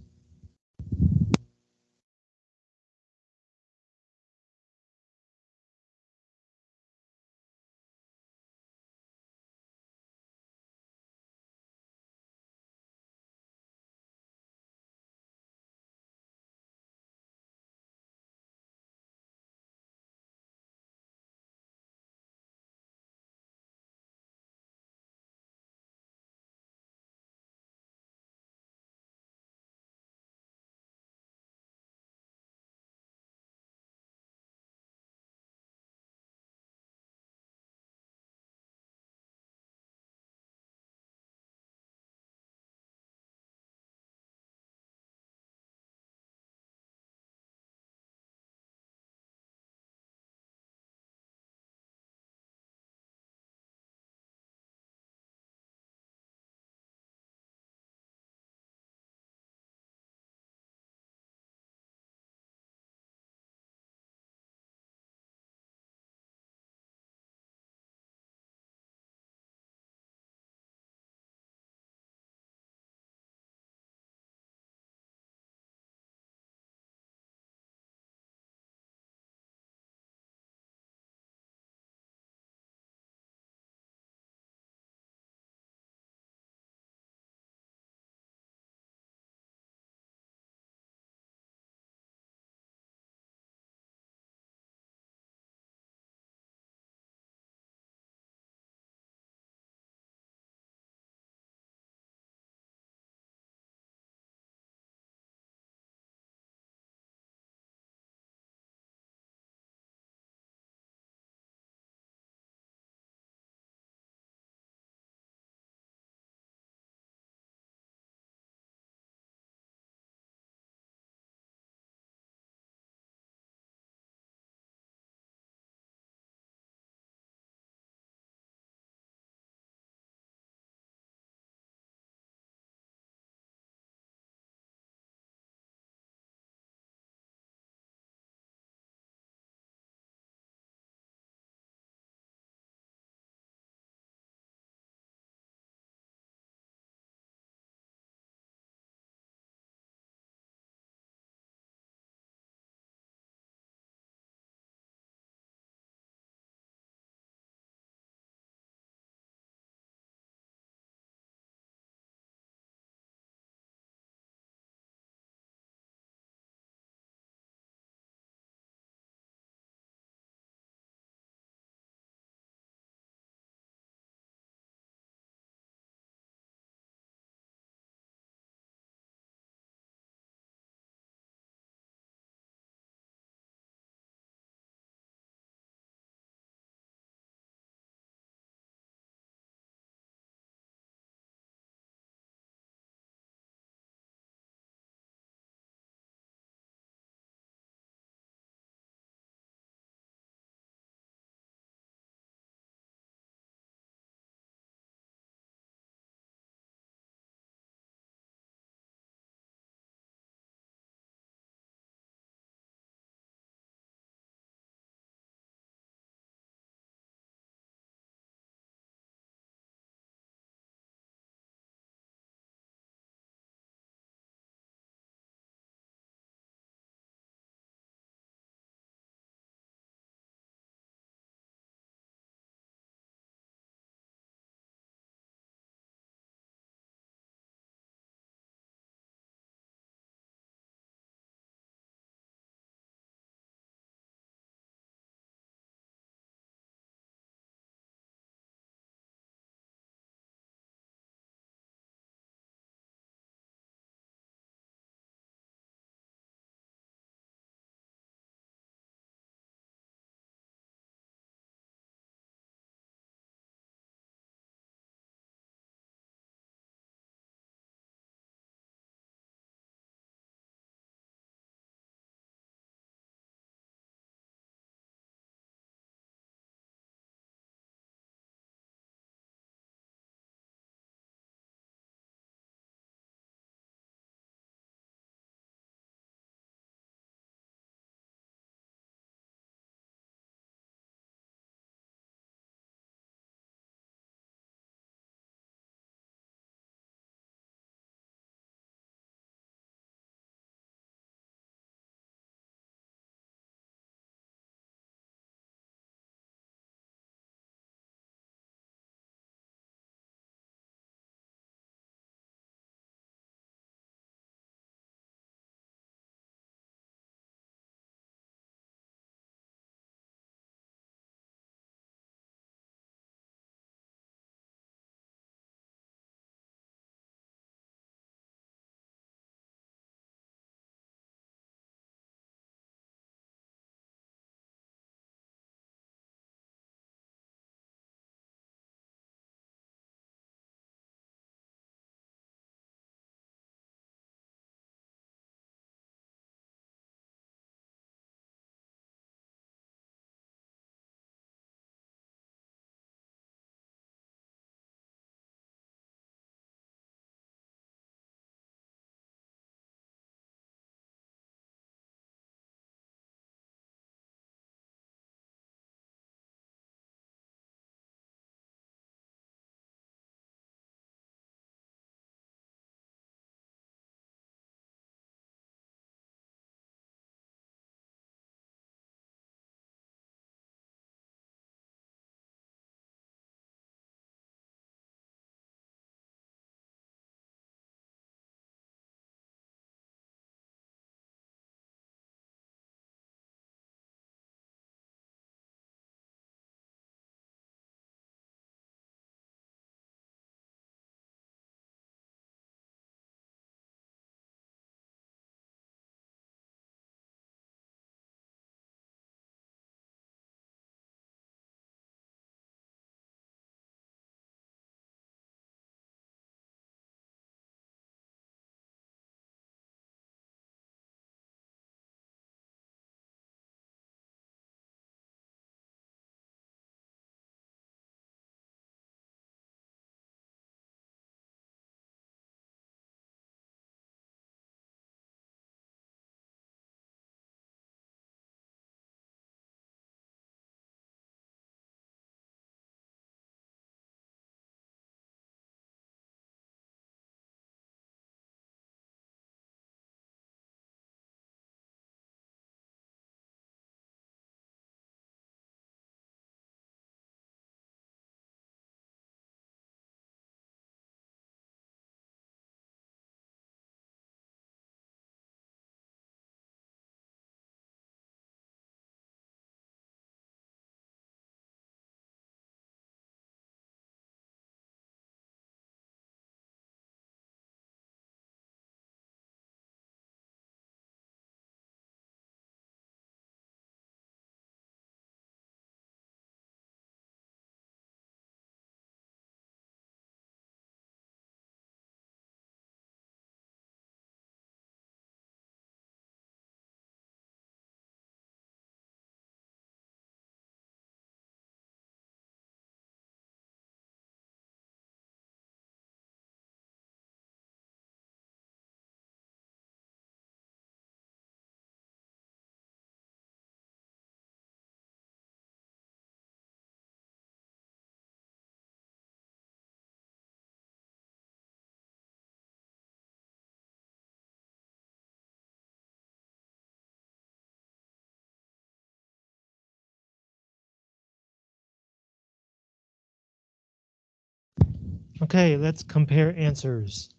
Okay, let's compare answers.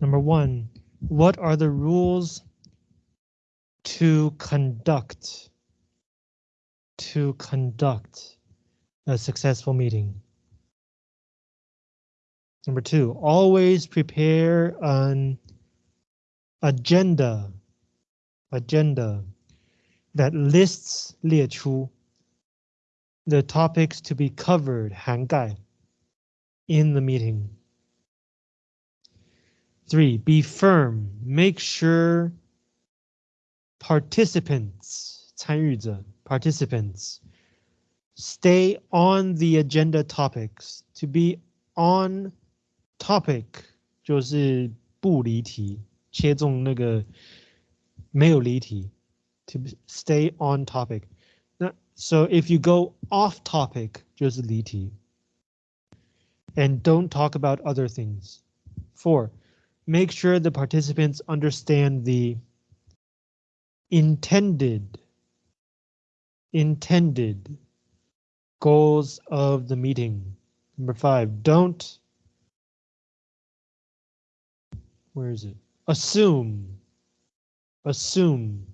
Number one, what are the rules to conduct to conduct a successful meeting? Number two, always prepare an agenda agenda that lists 列出 the topics to be covered 涵盖 in the meeting. Three, be firm. Make sure participants 参与者 participants stay on the agenda topics. To be on topic 就是不离题，切中那个没有离题。To stay on topic. So if you go off topic 就是离题。 And don't talk about other things. Four, make sure the participants understand the intended intended goals of the meeting. Number five, don't where is it? Assume assume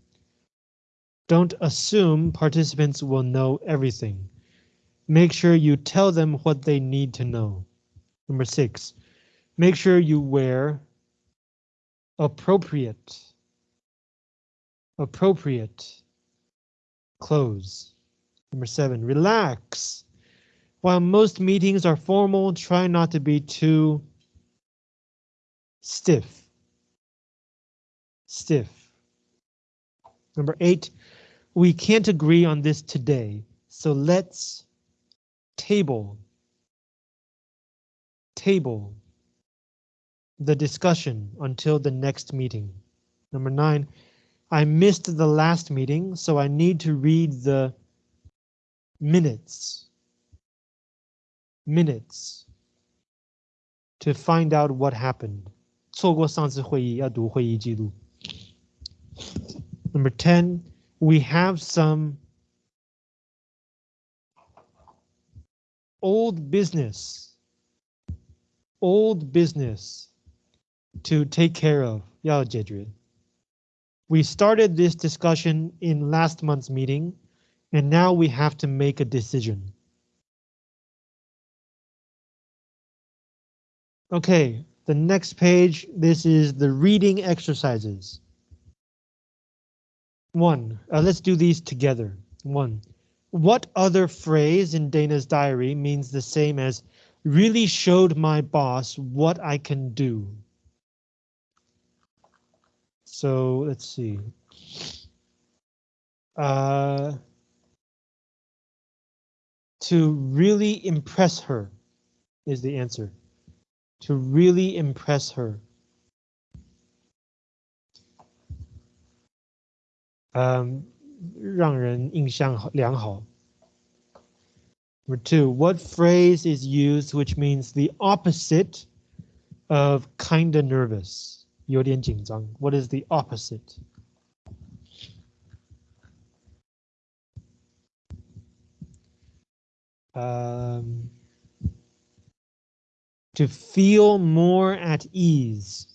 don't assume participants will know everything. Make sure you tell them what they need to know. Number six, make sure you wear appropriate appropriate clothes. Number seven, relax. While most meetings are formal, try not to be too stiff. Stiff. Number eight, we can't agree on this today, so let's table table the discussion until the next meeting. Number nine, I missed the last meeting, so I need to read the minutes. Minutes to find out what happened. 错过上次会议要读会议记录. Number 10, we have some old business old business to take care of. Yeah, Jedrid. We started this discussion in last month's meeting, and now we have to make a decision. Okay, the next page, this is the reading exercises. One, uh, let's do these together. One, what other phrase in Dana's diary means the same as really showed my boss what I can do. So let's see. Uh, to really impress her is the answer. To really impress her. Um, 让人印象良好。 Number two, what phrase is used which means the opposite of kinda nervous? 有点紧张. What is the opposite? Um, to feel more at ease.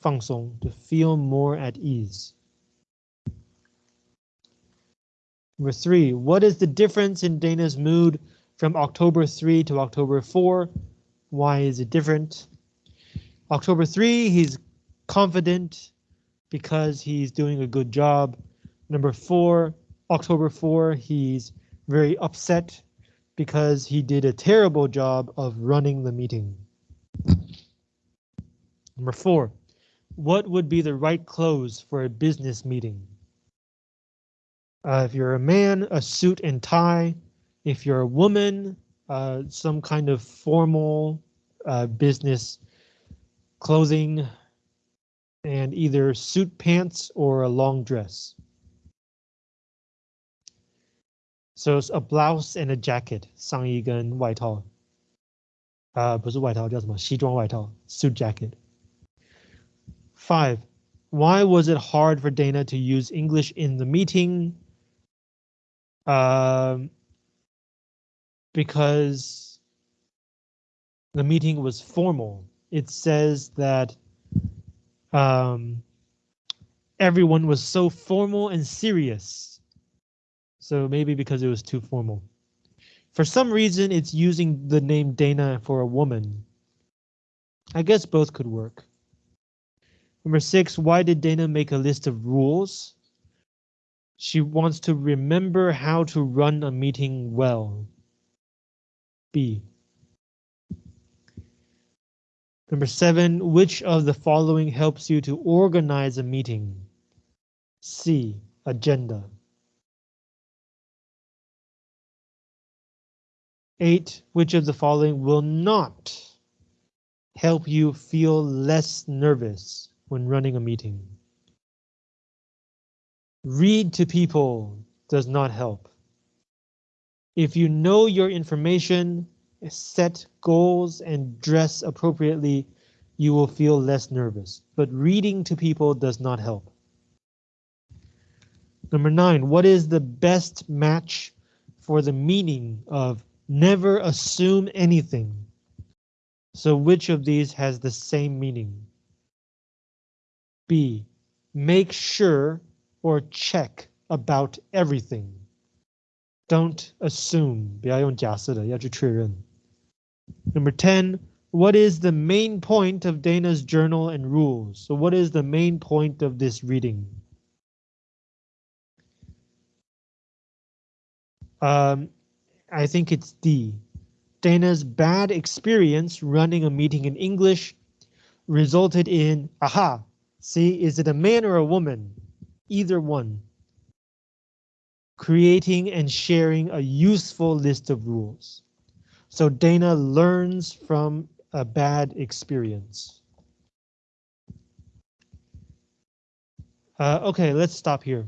放松, to feel more at ease. Number three, what is the difference in Dana's mood from October 3 to October 4. Why is it different? October 3, he's confident because he's doing a good job. Number 4, October 4, he's very upset because he did a terrible job of running the meeting. Number 4, what would be the right clothes for a business meeting? Uh, if you're a man, a suit and tie. If you're a woman, uh, some kind of formal uh, business clothing and either suit pants or a long dress. So it's a blouse and a jacket, 上衣跟外套。啊、uh,，不是外套，叫什么？西装外套，suit jacket. Five. Why was it hard for Dana to use English in the meeting? Um, because The meeting was formal. It says that um, everyone was so formal and serious. So maybe because it was too formal. For some reason, it's using the name Dana for a woman. I guess both could work. Number six, why did Dana make a list of rules? She wants to remember how to run a meeting well. B. Number seven, which of the following helps you to organize a meeting? C. Agenda. Eight, which of the following will not help you feel less nervous when running a meeting? Read to people does not help. If you know your information, set goals and dress appropriately, you will feel less nervous, but reading to people does not help. Number nine, what is the best match for the meaning of never assume anything? So which of these has the same meaning? B, make sure or check about everything. Don't assume, 不要用假设的，要去确认. Number 10, what is the main point of Dana's journal and rules? So what is the main point of this reading? Um, I think it's D. Dana's bad experience running a meeting in English resulted in, aha, see, is it a man or a woman? either one. Creating and sharing a useful list of rules. So Dana learns from a bad experience. Uh, okay, let's stop here.